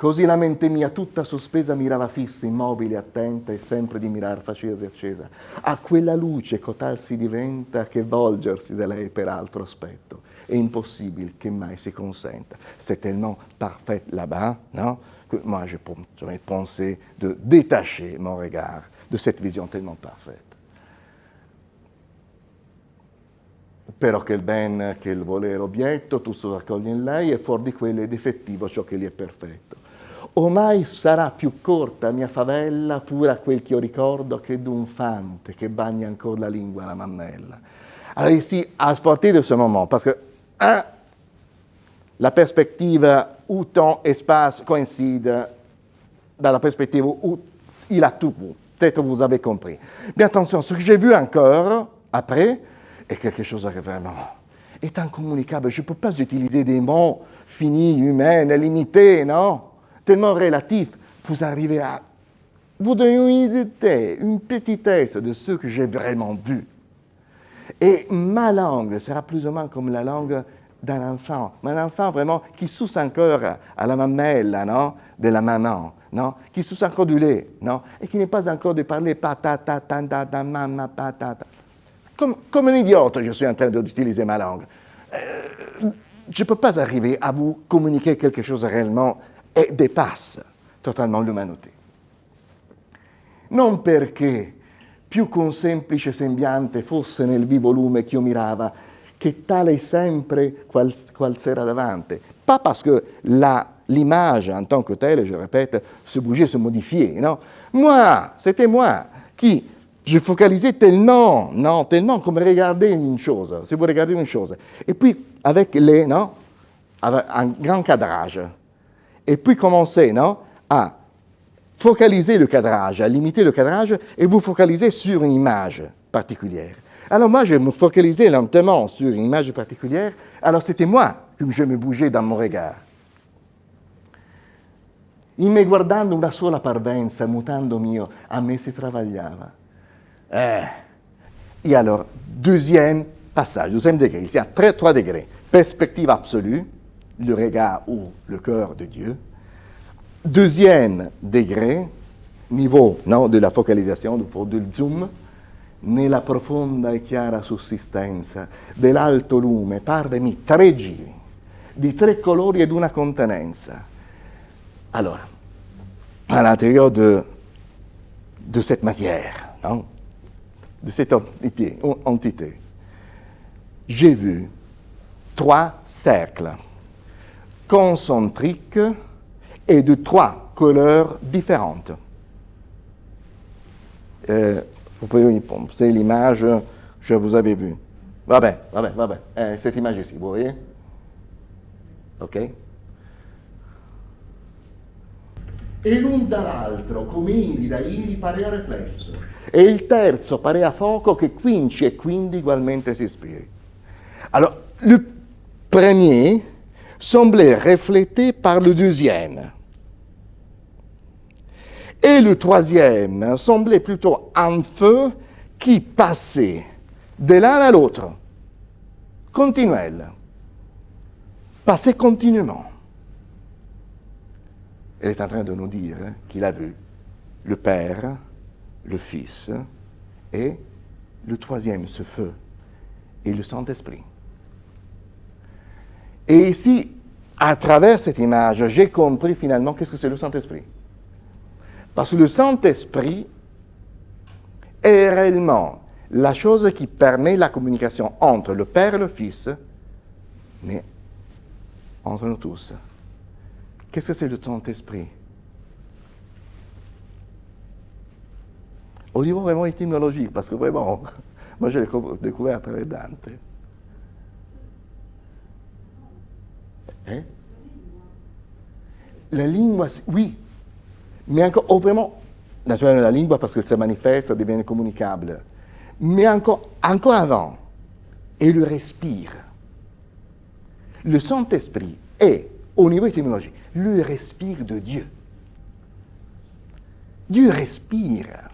Così la mente mia tutta sospesa mirava fissa, immobile, attenta e sempre di mirar faceva accesa. A quella luce cotal si diventa che volgersi da lei per altro aspetto. È impossibile che mai si consenta. C'est tellement parfait là-bas, non? Que moi, je pensé de détacher mon regard de cette vision tellement parfaite. Però che il ben, che il volere obietto, tu si raccoglie in lei e fuori di quello è difettivo ciò che gli è perfetto. Ormai sarà più corta mia favella pure a quel che io ricordo che d'un fante che bagna ancora la lingua alla mammella. Allora à partir de ce moment, parce que, un, la perspective où temps espace coïncide dans la perspective où il a tout. Peut-être vous avez compris. Mais attention, ce que j'ai vu encore, après, est quelque chose de vraiment est incommunicable. Je ne peux pas utiliser des mots finis, humains, limités, non? Tellement relatifs. Vous arrivez à vous donner une idée, une petitesse de ce que j'ai vraiment vu. Et ma langue sera plus ou moins comme la langue d'un enfant, un enfant vraiment qui suce encore à la mamelle non, de la maman, non, qui suce encore du lait, non, et qui n'est pas encore de parler patata, tanda, mama, patata. Comme, un idiote, je suis en train d'utiliser ma langue. Euh, je ne peux pas arriver à vous communiquer quelque chose réellement et dépasse totalmente l'umanità. Non perché più con semplice sembiante fosse nel vivo lume che io mirava, che tale sempre qual, qual sera davanti. Pas parce que l'image en tant que telle, je répète, se bougeait, se modifiait, non? Moi, c'était moi qui, je focalisais tellement, non, tellement comme regarder une chose, si vous regardez une chose. Et puis, avec les, non un grand cadrage. Et puis commencer, non à focaliser le cadrage, à limiter le cadrage et vous focaliser sur une image particulière. Alors moi, je me focalisais lentement sur une image particulière, alors c'était moi que je me bougeais dans mon regard. In me guardando una sola parvenza, mutando mio, a me si travagliava. Eh. Et alors, deuxième passage, deuxième degré, il y a trois degrés. Perspective absolue, le regard ou le cœur de Dieu. Deuxième degré, niveau non, de la focalisation, del zoom, nella profonda e chiara sussistenza dell'alto lume, parvemi tre giri, di tre colori ed una contenenza. Allora, à l'intérieur de, de cette matière, non? De cette entité, j'ai vu trois cercles concentriques et de trois couleurs différentes. Euh, vous pouvez c'est l'image que vous avais vue. Va bien, va bien, va bien. Eh, cette image ici, vous voyez? Ok E l'un dall'altro, come indi da iri, parea riflesso. E il terzo parea fuoco che quinci e quindi ugualmente si ispiri. Alors, le premier semblait reflété par le deuxième. Et le troisième semblait plutôt un feu qui passait de l'un à l'autre, continuel, passait continuellement. Elle est en train de nous dire qu'il a vu le Père, le Fils et le troisième, ce feu, et le Saint-Esprit. Et ici, à travers cette image, j'ai compris finalement qu'est-ce que c'est le Saint-Esprit. Parce que le Saint-Esprit est réellement la chose qui permet la communication entre le Père et le Fils, mais entre nous tous. Qu'est-ce que c'est le Saint-Esprit? Au niveau vraiment étymologique, parce que vraiment, moi je l'ai découvert à travers Dante. Hein? La lingua, oui, mais encore, oh, vraiment, naturellement la lingua parce que ça manifeste, ça devient communicable. Mais encore, encore avant, et le respire. Le Saint-Esprit est, au niveau étymologique, le respire de Dieu. Dieu respire.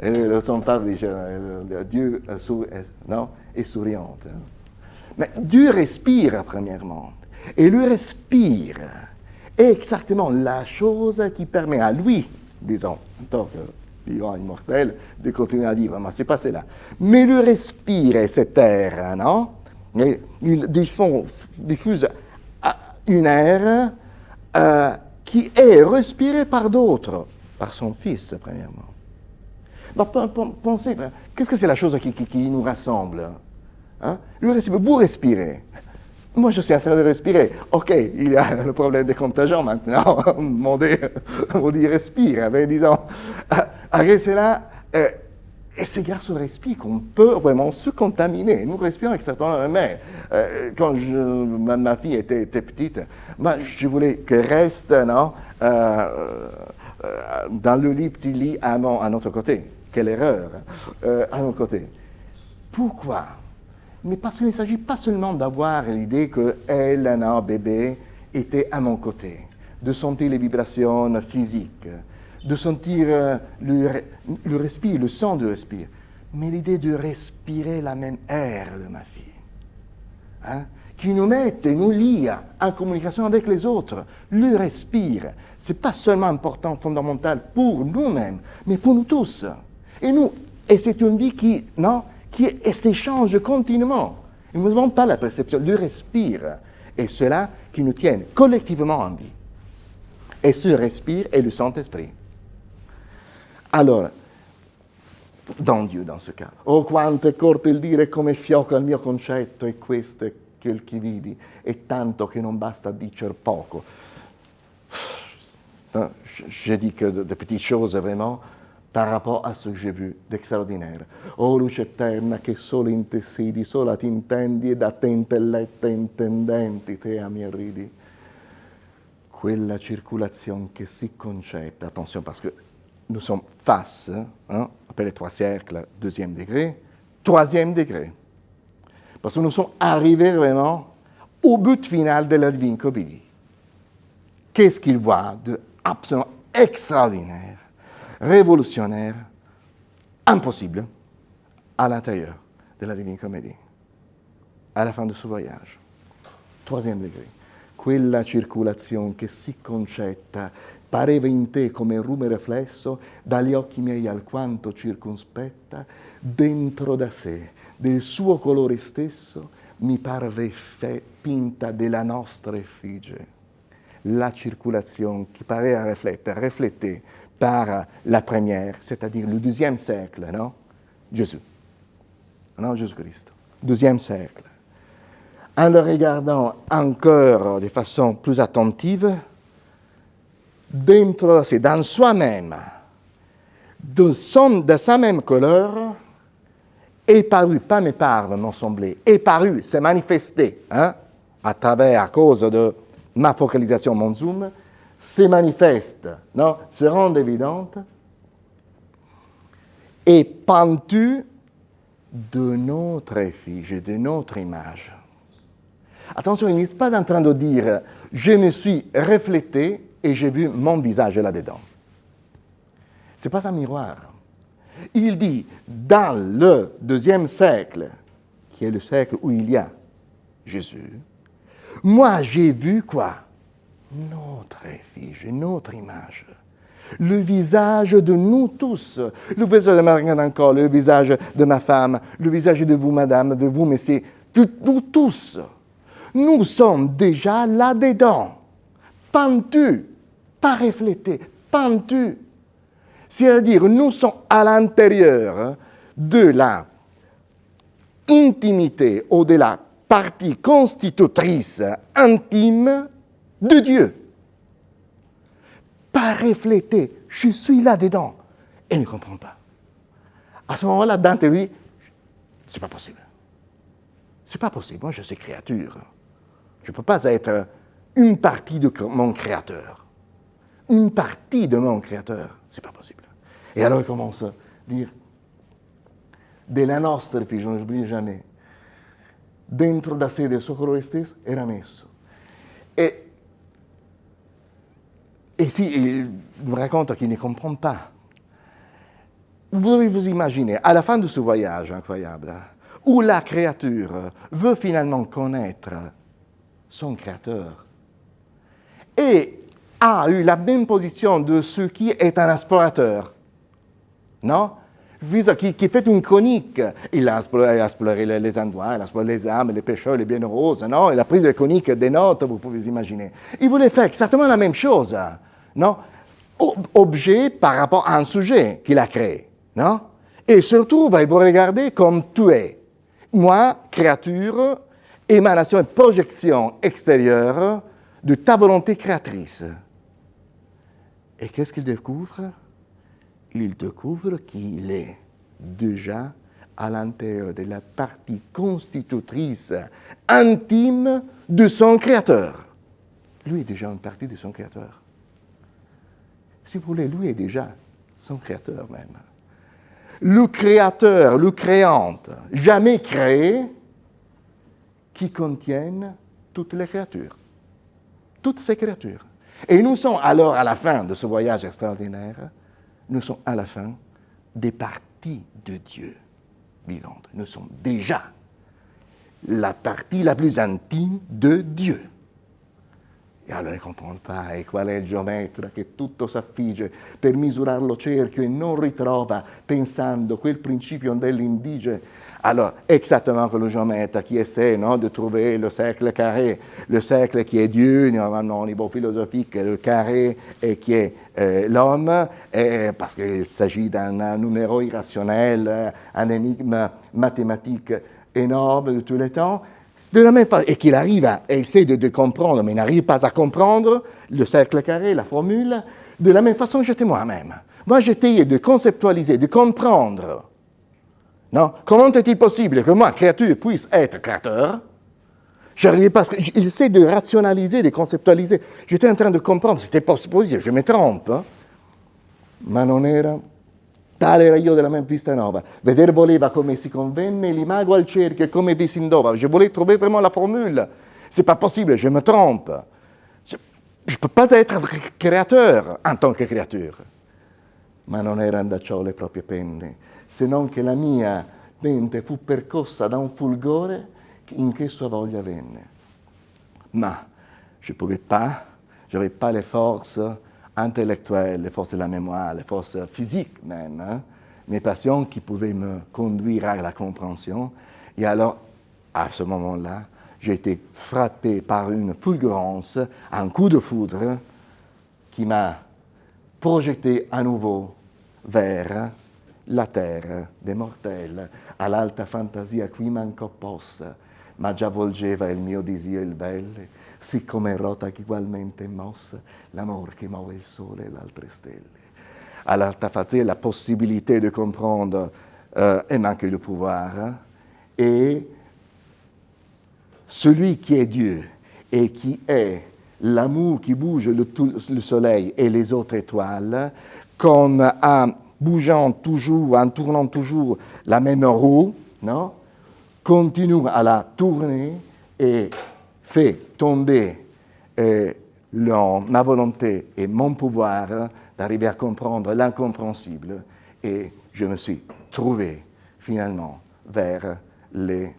Et le Saint-Père dit, Dieu non, est souriante. Mais Dieu respire, premièrement. Et le respire est exactement la chose qui permet à lui, disons, en tant que vivant immortel, de continuer à vivre. Mais ce n'est pas cela. Mais le respire est cet air, non Il diffuse une air euh, qui est respirée par d'autres, par son Fils, premièrement. Pensez, qu'est-ce que c'est la chose qui, nous rassemble Hein? vous respirez. Moi, je suis en train de respirer. OK, il y a le problème des contagions maintenant. mon on dit respire. Mais disons, après cela, euh, et c'est grâce au qu'on peut vraiment se contaminer. Nous respirons exactement mais euh, quand ma, fille était, petite, je voulais qu'elle reste euh, dans le lit, petit lit à, à notre côté. Quelle erreur, à notre côté. Pourquoi? Mais parce qu'il ne s'agit pas seulement d'avoir l'idée que elle, bébé, était à mon côté, de sentir les vibrations physiques, de sentir euh, le, le respire, le son du respire. mais l'idée de respirer la même air de ma fille. Hein, qui nous met et nous lie en communication avec les autres. Le respire, ce n'est pas seulement important, fondamental pour nous-mêmes, mais pour nous tous. Et nous, et c'est une vie qui, non, qui s'échange continuellement. nous n'avons pas la perception, le respire. Et cela qui nous tient collectivement en vie. Et ce respire est le Saint-Esprit. Alors, dans Dio dans ce cas. Oh quanto è corto il dire come fioca il mio concetto e questo è quel che vidi, e tanto che non basta dicer poco. Je dis que de, petites choses vraiment par rapport à ce que j'ai vu d'extraordinaire. Oh luce eterna che solo in te sidi, sola ti intendi e da te intelletta intendenti te a mi ridi. Quella circolazione che si concetta, attention parce que nous sommes face, hein, les trois cercles, deuxième degré, troisième degré. Parce que nous sommes arrivés vraiment au but final de la divine comédie. Qu'est-ce qu'il voit de absolument extraordinaire, révolutionnaire, impossible à l'intérieur de la divine comédie, à la fin de ce voyage. Troisième degré. Quella circolazione che si concetta pareva in te come rume riflesso dagli occhi miei alquanto circonspetta, dentro da sé, del suo colore stesso, mi parve pinta della nostra effigie. La circulation qui paraît à refléter, reflétée par la première, c'est-à-dire le deuxième siècle, non? Jésus. Non, Jésus-Christ. Deuxième siècle. En le regardant encore de façon plus attentive, dentro de dans soi-même, de, de sa même couleur, est paru, pas me parle, non semblé, est paru, s'est manifesté, hein, à travers, à cause de ma focalisation, mon zoom, se manifeste, non, se rend évidente, et pentu de notre effigie, de notre image. Attention, il n'est pas en train de dire je me suis reflété et j'ai vu mon visage là-dedans. Ce n'est pas un miroir. Il dit, dans le deuxième siècle, qui est le siècle où il y a Jésus, moi j'ai vu quoi? Notre effigie, notre image. Le visage de nous tous. Le visage de encore, le visage de ma femme, le visage de vous, madame, de vous, messieurs, nous tous. Nous sommes déjà là-dedans, pentus pas reflété, pentu. C'est-à-dire, nous sommes à l'intérieur de la intimité ou de la partie constitutrice intime de Dieu. Pas reflété, je suis là-dedans. Et ne comprend pas. À ce moment-là, Dante dit, c'est pas possible. C'est pas possible. Moi, je suis créature. Je ne peux pas être une partie de mon créateur une partie de mon créateur. C'est pas possible. Et alors il commence à dire della nostra figlia, non j'oublie jamais, dentro da sé del suo stesso era messo. Et si il vous raconte qu'il ne comprend pas, vous devez vous imaginer, à la fin de ce voyage incroyable, où la créature veut finalement connaître son créateur, et a eu la même position de ce qui est un explorateur. Non? Qui, fait une chronique. Il a exploré, les, endroits, il a exploré les âmes, les pécheurs, les bienheureuses. Non? Il a pris des chroniques, des notes, vous pouvez imaginer. Il voulait faire exactement la même chose. Non? Objet par rapport à un sujet qu'il a créé. Non? Et surtout, il vous regarder comme tu es. Moi, créature, émanation et projection extérieure de ta volonté créatrice. Et qu'est-ce qu'il découvre? Il découvre qu'il est déjà à l'intérieur de la partie constitutrice intime de son Créateur. Lui est déjà une partie de son Créateur. Si vous voulez, lui est déjà son Créateur même. Le Créateur, le créante, jamais créé, qui contienne toutes les créatures. Toutes ces créatures. Et nous sommes alors à la fin de ce voyage extraordinaire, nous sommes à la fin des parties de Dieu. vivante. Nous sommes déjà la partie la plus intime de Dieu. E allora ne comprendo pas, e qual è il geometra che tutto s'affigge per misurare lo cerchio e non ritrova, pensando quel principio dell'indige. Alors, exactement comme le géomètre qui essaie non, de trouver le cercle carré, le cercle qui est Dieu, normalement au niveau philosophique, le carré et qui est euh, l'homme, parce qu'il s'agit d'un numéro irrationnel, un énigme mathématique énorme de tous les temps, de la même et qu'il arrive à essayer de, comprendre, mais n'arrive pas à comprendre le cercle carré, la formule, de la même façon j'étais moi-même. Moi, j'étais de conceptualiser, de comprendre. Non Comment est-il possible que moi, créature, puisse être créateur? J'arrivais pas, j'essaie de rationaliser, de conceptualiser. J'étais en train de comprendre, c'était possible, je me trompe. Hein. Tale era io della Memphis Nova. Vedere voleva come si convenne l'imago al cerchio e come vi si indova. Je voulais trouver vraiment la formule. C'est pas possible, je me trompe. Je ne peux pas être créateur en tant que créature. Ma non erano da ciò le proprie penne, se non che la mia mente fu percossa da un fulgore in che sua voglia venne. Ma je pouvais pas, je n'avais pas les forces intellectuelles, les forces de la mémoire, les forces physiques même, hein, mes passions qui pouvaient me conduire à la compréhension. Et alors, à ce moment-là, j'ai été frappé par une fulgurance, un coup de foudre qui m'a projeté à nouveau vers la terre des mortels, all'alta fantasia qui manco possa, ma già volgeva il mio disio il belle, siccome rota ugualmente mossa l'amore qui muove il sole et l'altre stelle. Alors, tu as la possibilité de comprendre euh, et manquer le pouvoir. Et celui qui est Dieu et qui est l'amour qui bouge le, le, soleil et les autres étoiles, comme en bougeant toujours, en tournant toujours la même roue, non continue à la tourner et fait tomber euh, ma volonté et mon pouvoir d'arriver à comprendre l'incompréhensible et je me suis trouvé finalement vers les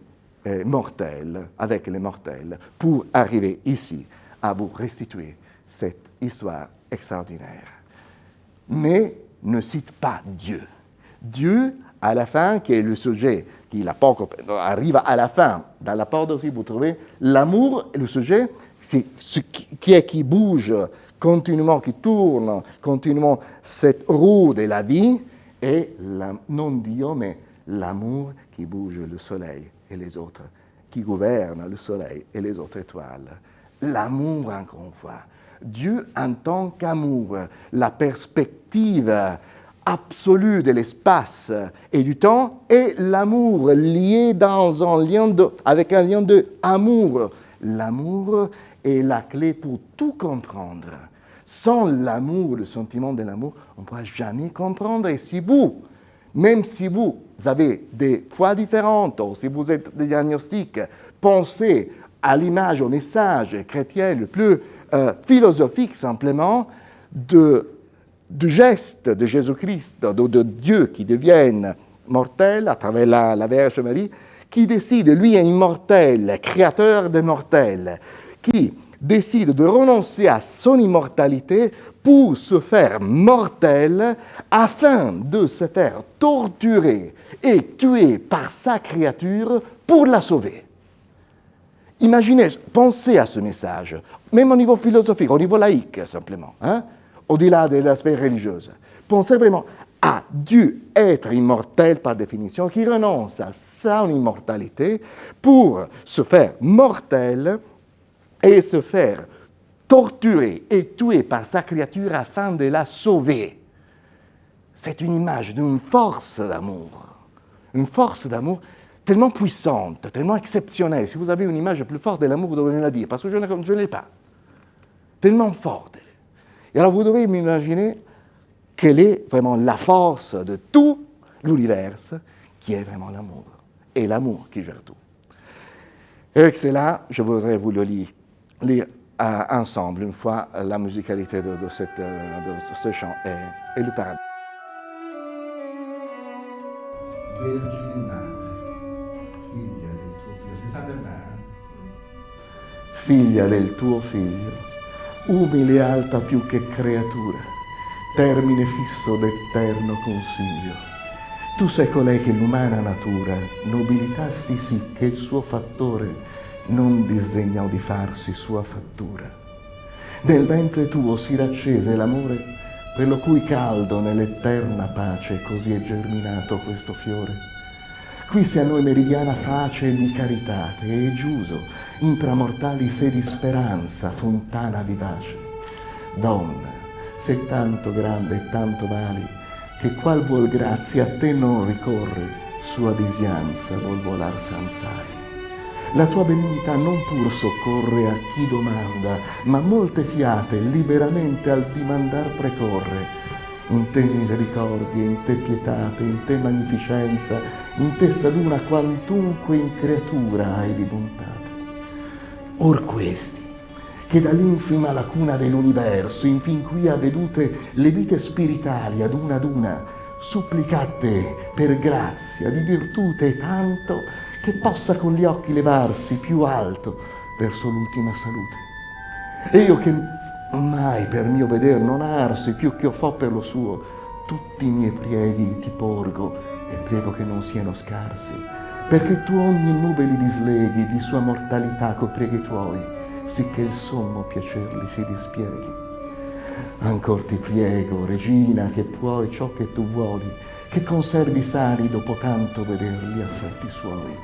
euh, mortels, avec les mortels, pour arriver ici à vous restituer cette histoire extraordinaire. Mais ne cite pas Dieu. Dieu, à la fin, qui est le sujet qui arrive à la fin. Dans la part aussi, vous trouvez l'amour, le sujet, c'est ce qui est qui bouge continuellement, qui tourne continuellement cette roue de la vie, et non Dieu, mais l'amour qui bouge le soleil et les autres, qui gouverne le soleil et les autres étoiles. L'amour, encore une fois. Dieu en tant qu'amour, la perspective absolue de l'espace et du temps et l'amour lié dans un lien avec un lien de amour. L'amour est la clé pour tout comprendre. Sans l'amour, le sentiment de l'amour, on ne pourra jamais comprendre. Et si vous, même si vous avez des foi différentes, ou si vous êtes des diagnostics, pensez à l'image, au message chrétien le plus euh, philosophique simplement de du geste de Jésus-Christ, de, Dieu qui devienne mortel à travers la, la Vierge Marie, qui décide, lui est immortel, créateur des mortels, qui décide de renoncer à son immortalité pour se faire mortel afin de se faire torturer et tuer par sa créature pour la sauver. Imaginez, pensez à ce message, même au niveau philosophique, au niveau laïque simplement. Hein? Au-delà de l'aspect religieux. Pensez vraiment à Dieu être immortel par définition, qui renonce à son immortalité pour se faire mortel et se faire torturer et tuer par sa créature afin de la sauver. C'est une image d'une force d'amour, une force d'amour tellement puissante, tellement exceptionnelle. Si vous avez une image plus forte de l'amour, vous devez la dire, parce que je ne l'ai pas. Tellement forte. Et alors vous devez m'imaginer quelle est vraiment la force de tout l'univers, qui est vraiment l'amour. Et l'amour qui gère tout. Et avec cela, je voudrais vous le lire, lire euh, ensemble une fois la musicalité de, de, cette, euh, de ce chant et, et le paradis. Figlia del tuo figlio, umile e alta più che creatura, termine fisso d'eterno consiglio. Tu sei colei che l'umana natura nobilitasti sì che il suo fattore non disdegnò di farsi sua fattura. Nel ventre tuo si raccese l'amore per lo cui caldo nell'eterna pace così è germinato questo fiore. Qui sia a noi meridiana pace di caritate e giuso, intramortali sé di speranza, fontana vivace. Donna, sei tanto grande e tanto vali, che qual vuol grazia a te non ricorre, sua disianza vuol volar sansai. La tua benignità non pur soccorre a chi domanda, ma molte fiate liberamente al dimandar precorre. In te misericordie, in te pietate, in te magnificenza, in te saduna quantunque in creatura hai di bontà. Or questi, che dall'infima lacuna dell'universo, infin qui ha vedute le vite spiritali ad una ad una, supplicate per grazia di virtute tanto che possa con gli occhi levarsi più alto verso l'ultima salute. E io che mai per mio veder non arsi più che ho fo per lo suo, tutti i miei prieghi ti porgo e prego che non siano scarsi perché tu ogni nube li disleghi di sua mortalità co preghi tuoi, sicché il sommo piacer li si dispieghi. Ancor ti priego, regina, che puoi ciò che tu vuoli, che conservi sani dopo tanto veder gli affetti suoi.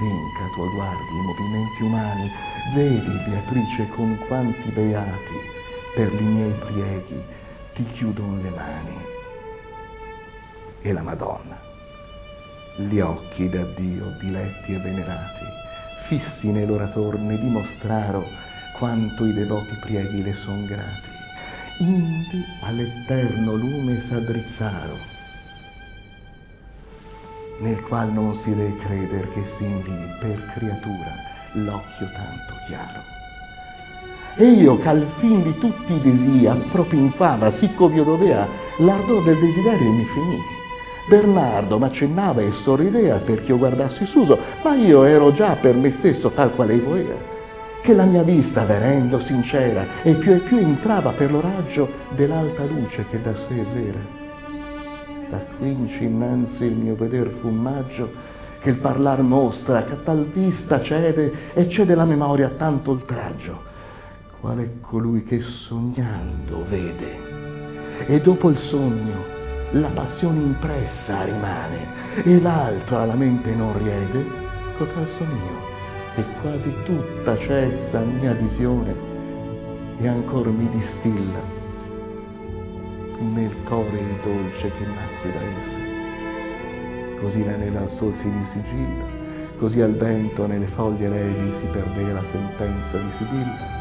Vinca tua guardi i movimenti umani, vedi, Beatrice, con quanti beati per i miei prieghi ti chiudono le mani. E la Madonna gli occhi da Dio diletti e venerati, fissi nei loro torni, dimostraro quanto i devoti prieghi le son grati. Indi all'eterno lume s'addrizzaro, nel qual non si deve creder che si invii per creatura l'occhio tanto chiaro. E io, ch'al fin di tutti i desi appropinquava, siccome io dovea, l'ardor del desiderio mi finì Bernardo m'accennava e sorrideva perché io guardassi Suso, ma io ero già per me stesso tal quale io era, che la mia vista, venendo sincera, e più e più entrava per lo raggio dell'alta luce che da sé è vera. Da quinci innanzi il mio veder fu maggio, che il parlar mostra, che a tal vista cede e cede la memoria tanto oltraggio, qual è colui che sognando vede. E dopo il sogno, la passione impressa rimane e l'altro alla mente non riede, cotal son io, e quasi tutta cessa mia visione e ancor mi distilla nel core il dolce che nacque da essa. Così la neve al sol si disigilla, così al vento nelle foglie levi si perdeva la sentenza di Sibilla.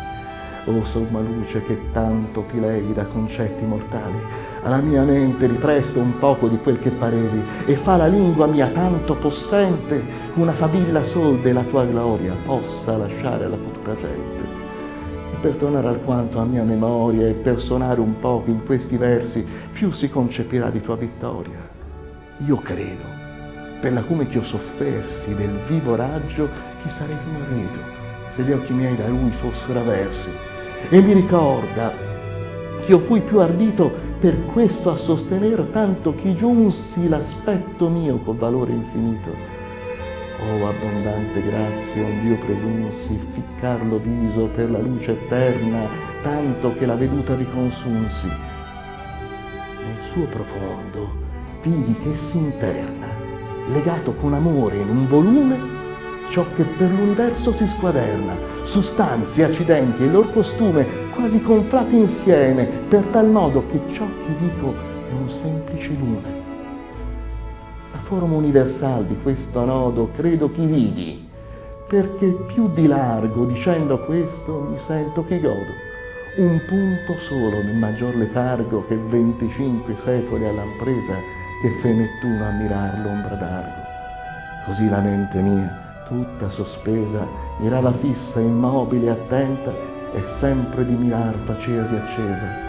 O somma luce che tanto ti levi da concetti mortali, alla mia mente ripresto un poco di quel che parevi e fa la lingua mia tanto possente una favilla sol della tua gloria possa lasciare alla futura gente. Per tornare alquanto a mia memoria e per sonare un poco in questi versi, più si concepirà di tua vittoria. Io credo, per la come che io soffersi del vivo raggio, chi sarei smarrito se gli occhi miei da lui fossero aversi. E mi ricorda che io fui più ardito per questo a sostener tanto chi giunsi l'aspetto mio col valore infinito. Oh abbondante grazia, onde io presunsi ficcar lo viso per la luce eterna, tanto che la veduta vi consunsi. Nel suo profondo vidi che si interna, legato con amore in un volume, ciò che per l'universo si squaderna, sostanze, accidenti e lor costume quasi conflati insieme, per tal modo che ciò che dico è un semplice lume. La forma universale di questo nodo credo chi vidi, perché più di largo dicendo questo mi sento che godo. Un punto solo nel maggior letargo che 25 secoli all'ampresa che fe Nettuno a mirar l'ombra d'argo. Così la mente mia, tutta sospesa, mirava fissa, immobile e attenta e sempre di mirar facesi accesa.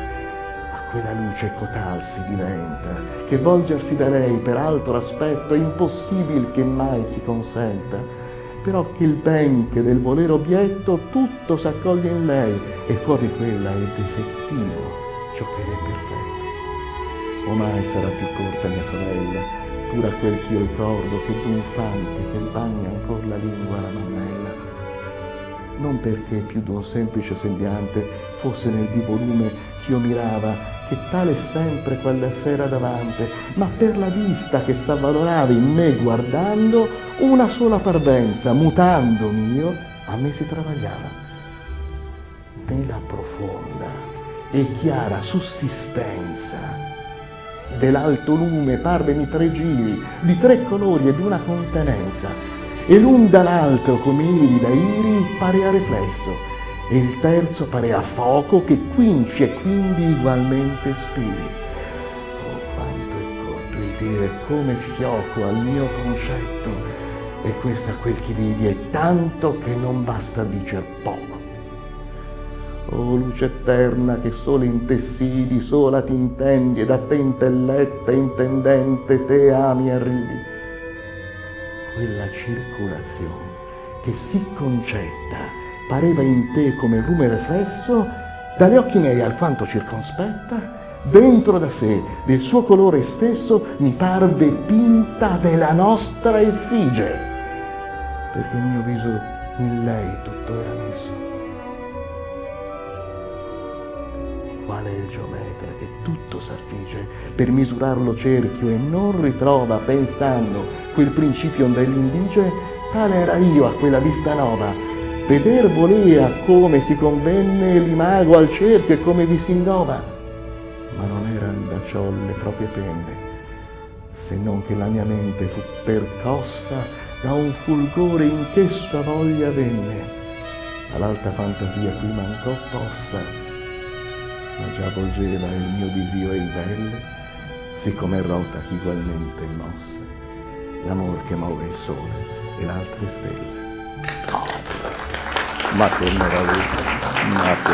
A quella luce cotal si diventa, che volgersi da lei per altro aspetto è impossibile che mai si consenta, però che il ben che del volere obietto tutto s'accoglie in lei e fuori quella è difettivo ciò che è perfetto. Ormai sarà più corta mia sorella, pur a quel ch'io ricordo che d'infante che bagna ancora la lingua alla mammella. Non perché più d'un semplice sembiante fosse nel vivo lume ch'io mirava che tale sempre quella sera davante, ma per la vista che s'avvalorava in me guardando, una sola parvenza, mutandomi io, a me si travagliava. Nella profonda e chiara sussistenza dell'alto lume parvemi tre giri di tre colori e di una contenenza, e l'un dall'altro come iri da iri parea riflesso, e il terzo parea fuoco che quinci e quindi ugualmente spiri. Oh, quanto è corto il dire come fioco al mio concetto, e questo a quel che vedi è tanto che non basta dicer poco. Oh luce eterna che solo in te sidi, sola ti intendi, e da te intelletta, intendente, te ami e arrivi. Quella circolazione che si concetta pareva in te come lume riflesso, dagli occhi miei alquanto circonspetta, dentro da sé, del suo colore stesso, mi parve pinta della nostra effigie, perché il mio viso in lei tutto era messo. Qual è il geometra che tutto s'affige per misurarlo cerchio e non ritrova pensando quel principio dell'indige? Tale era io a quella vista nova, Veder volea come si convenne l'imago al cerchio e come vi si innova, ma non eran da ciò le proprie penne, se non che la mia mente fu percossa da un fulgore in che sua voglia venne. All'alta fantasia qui mancò possa, ma già volgeva il mio disio e il belle, siccome rota ugualmente mosse, l'amor che muove il sole e l'altre stelle. Ma che meraviglia, ma che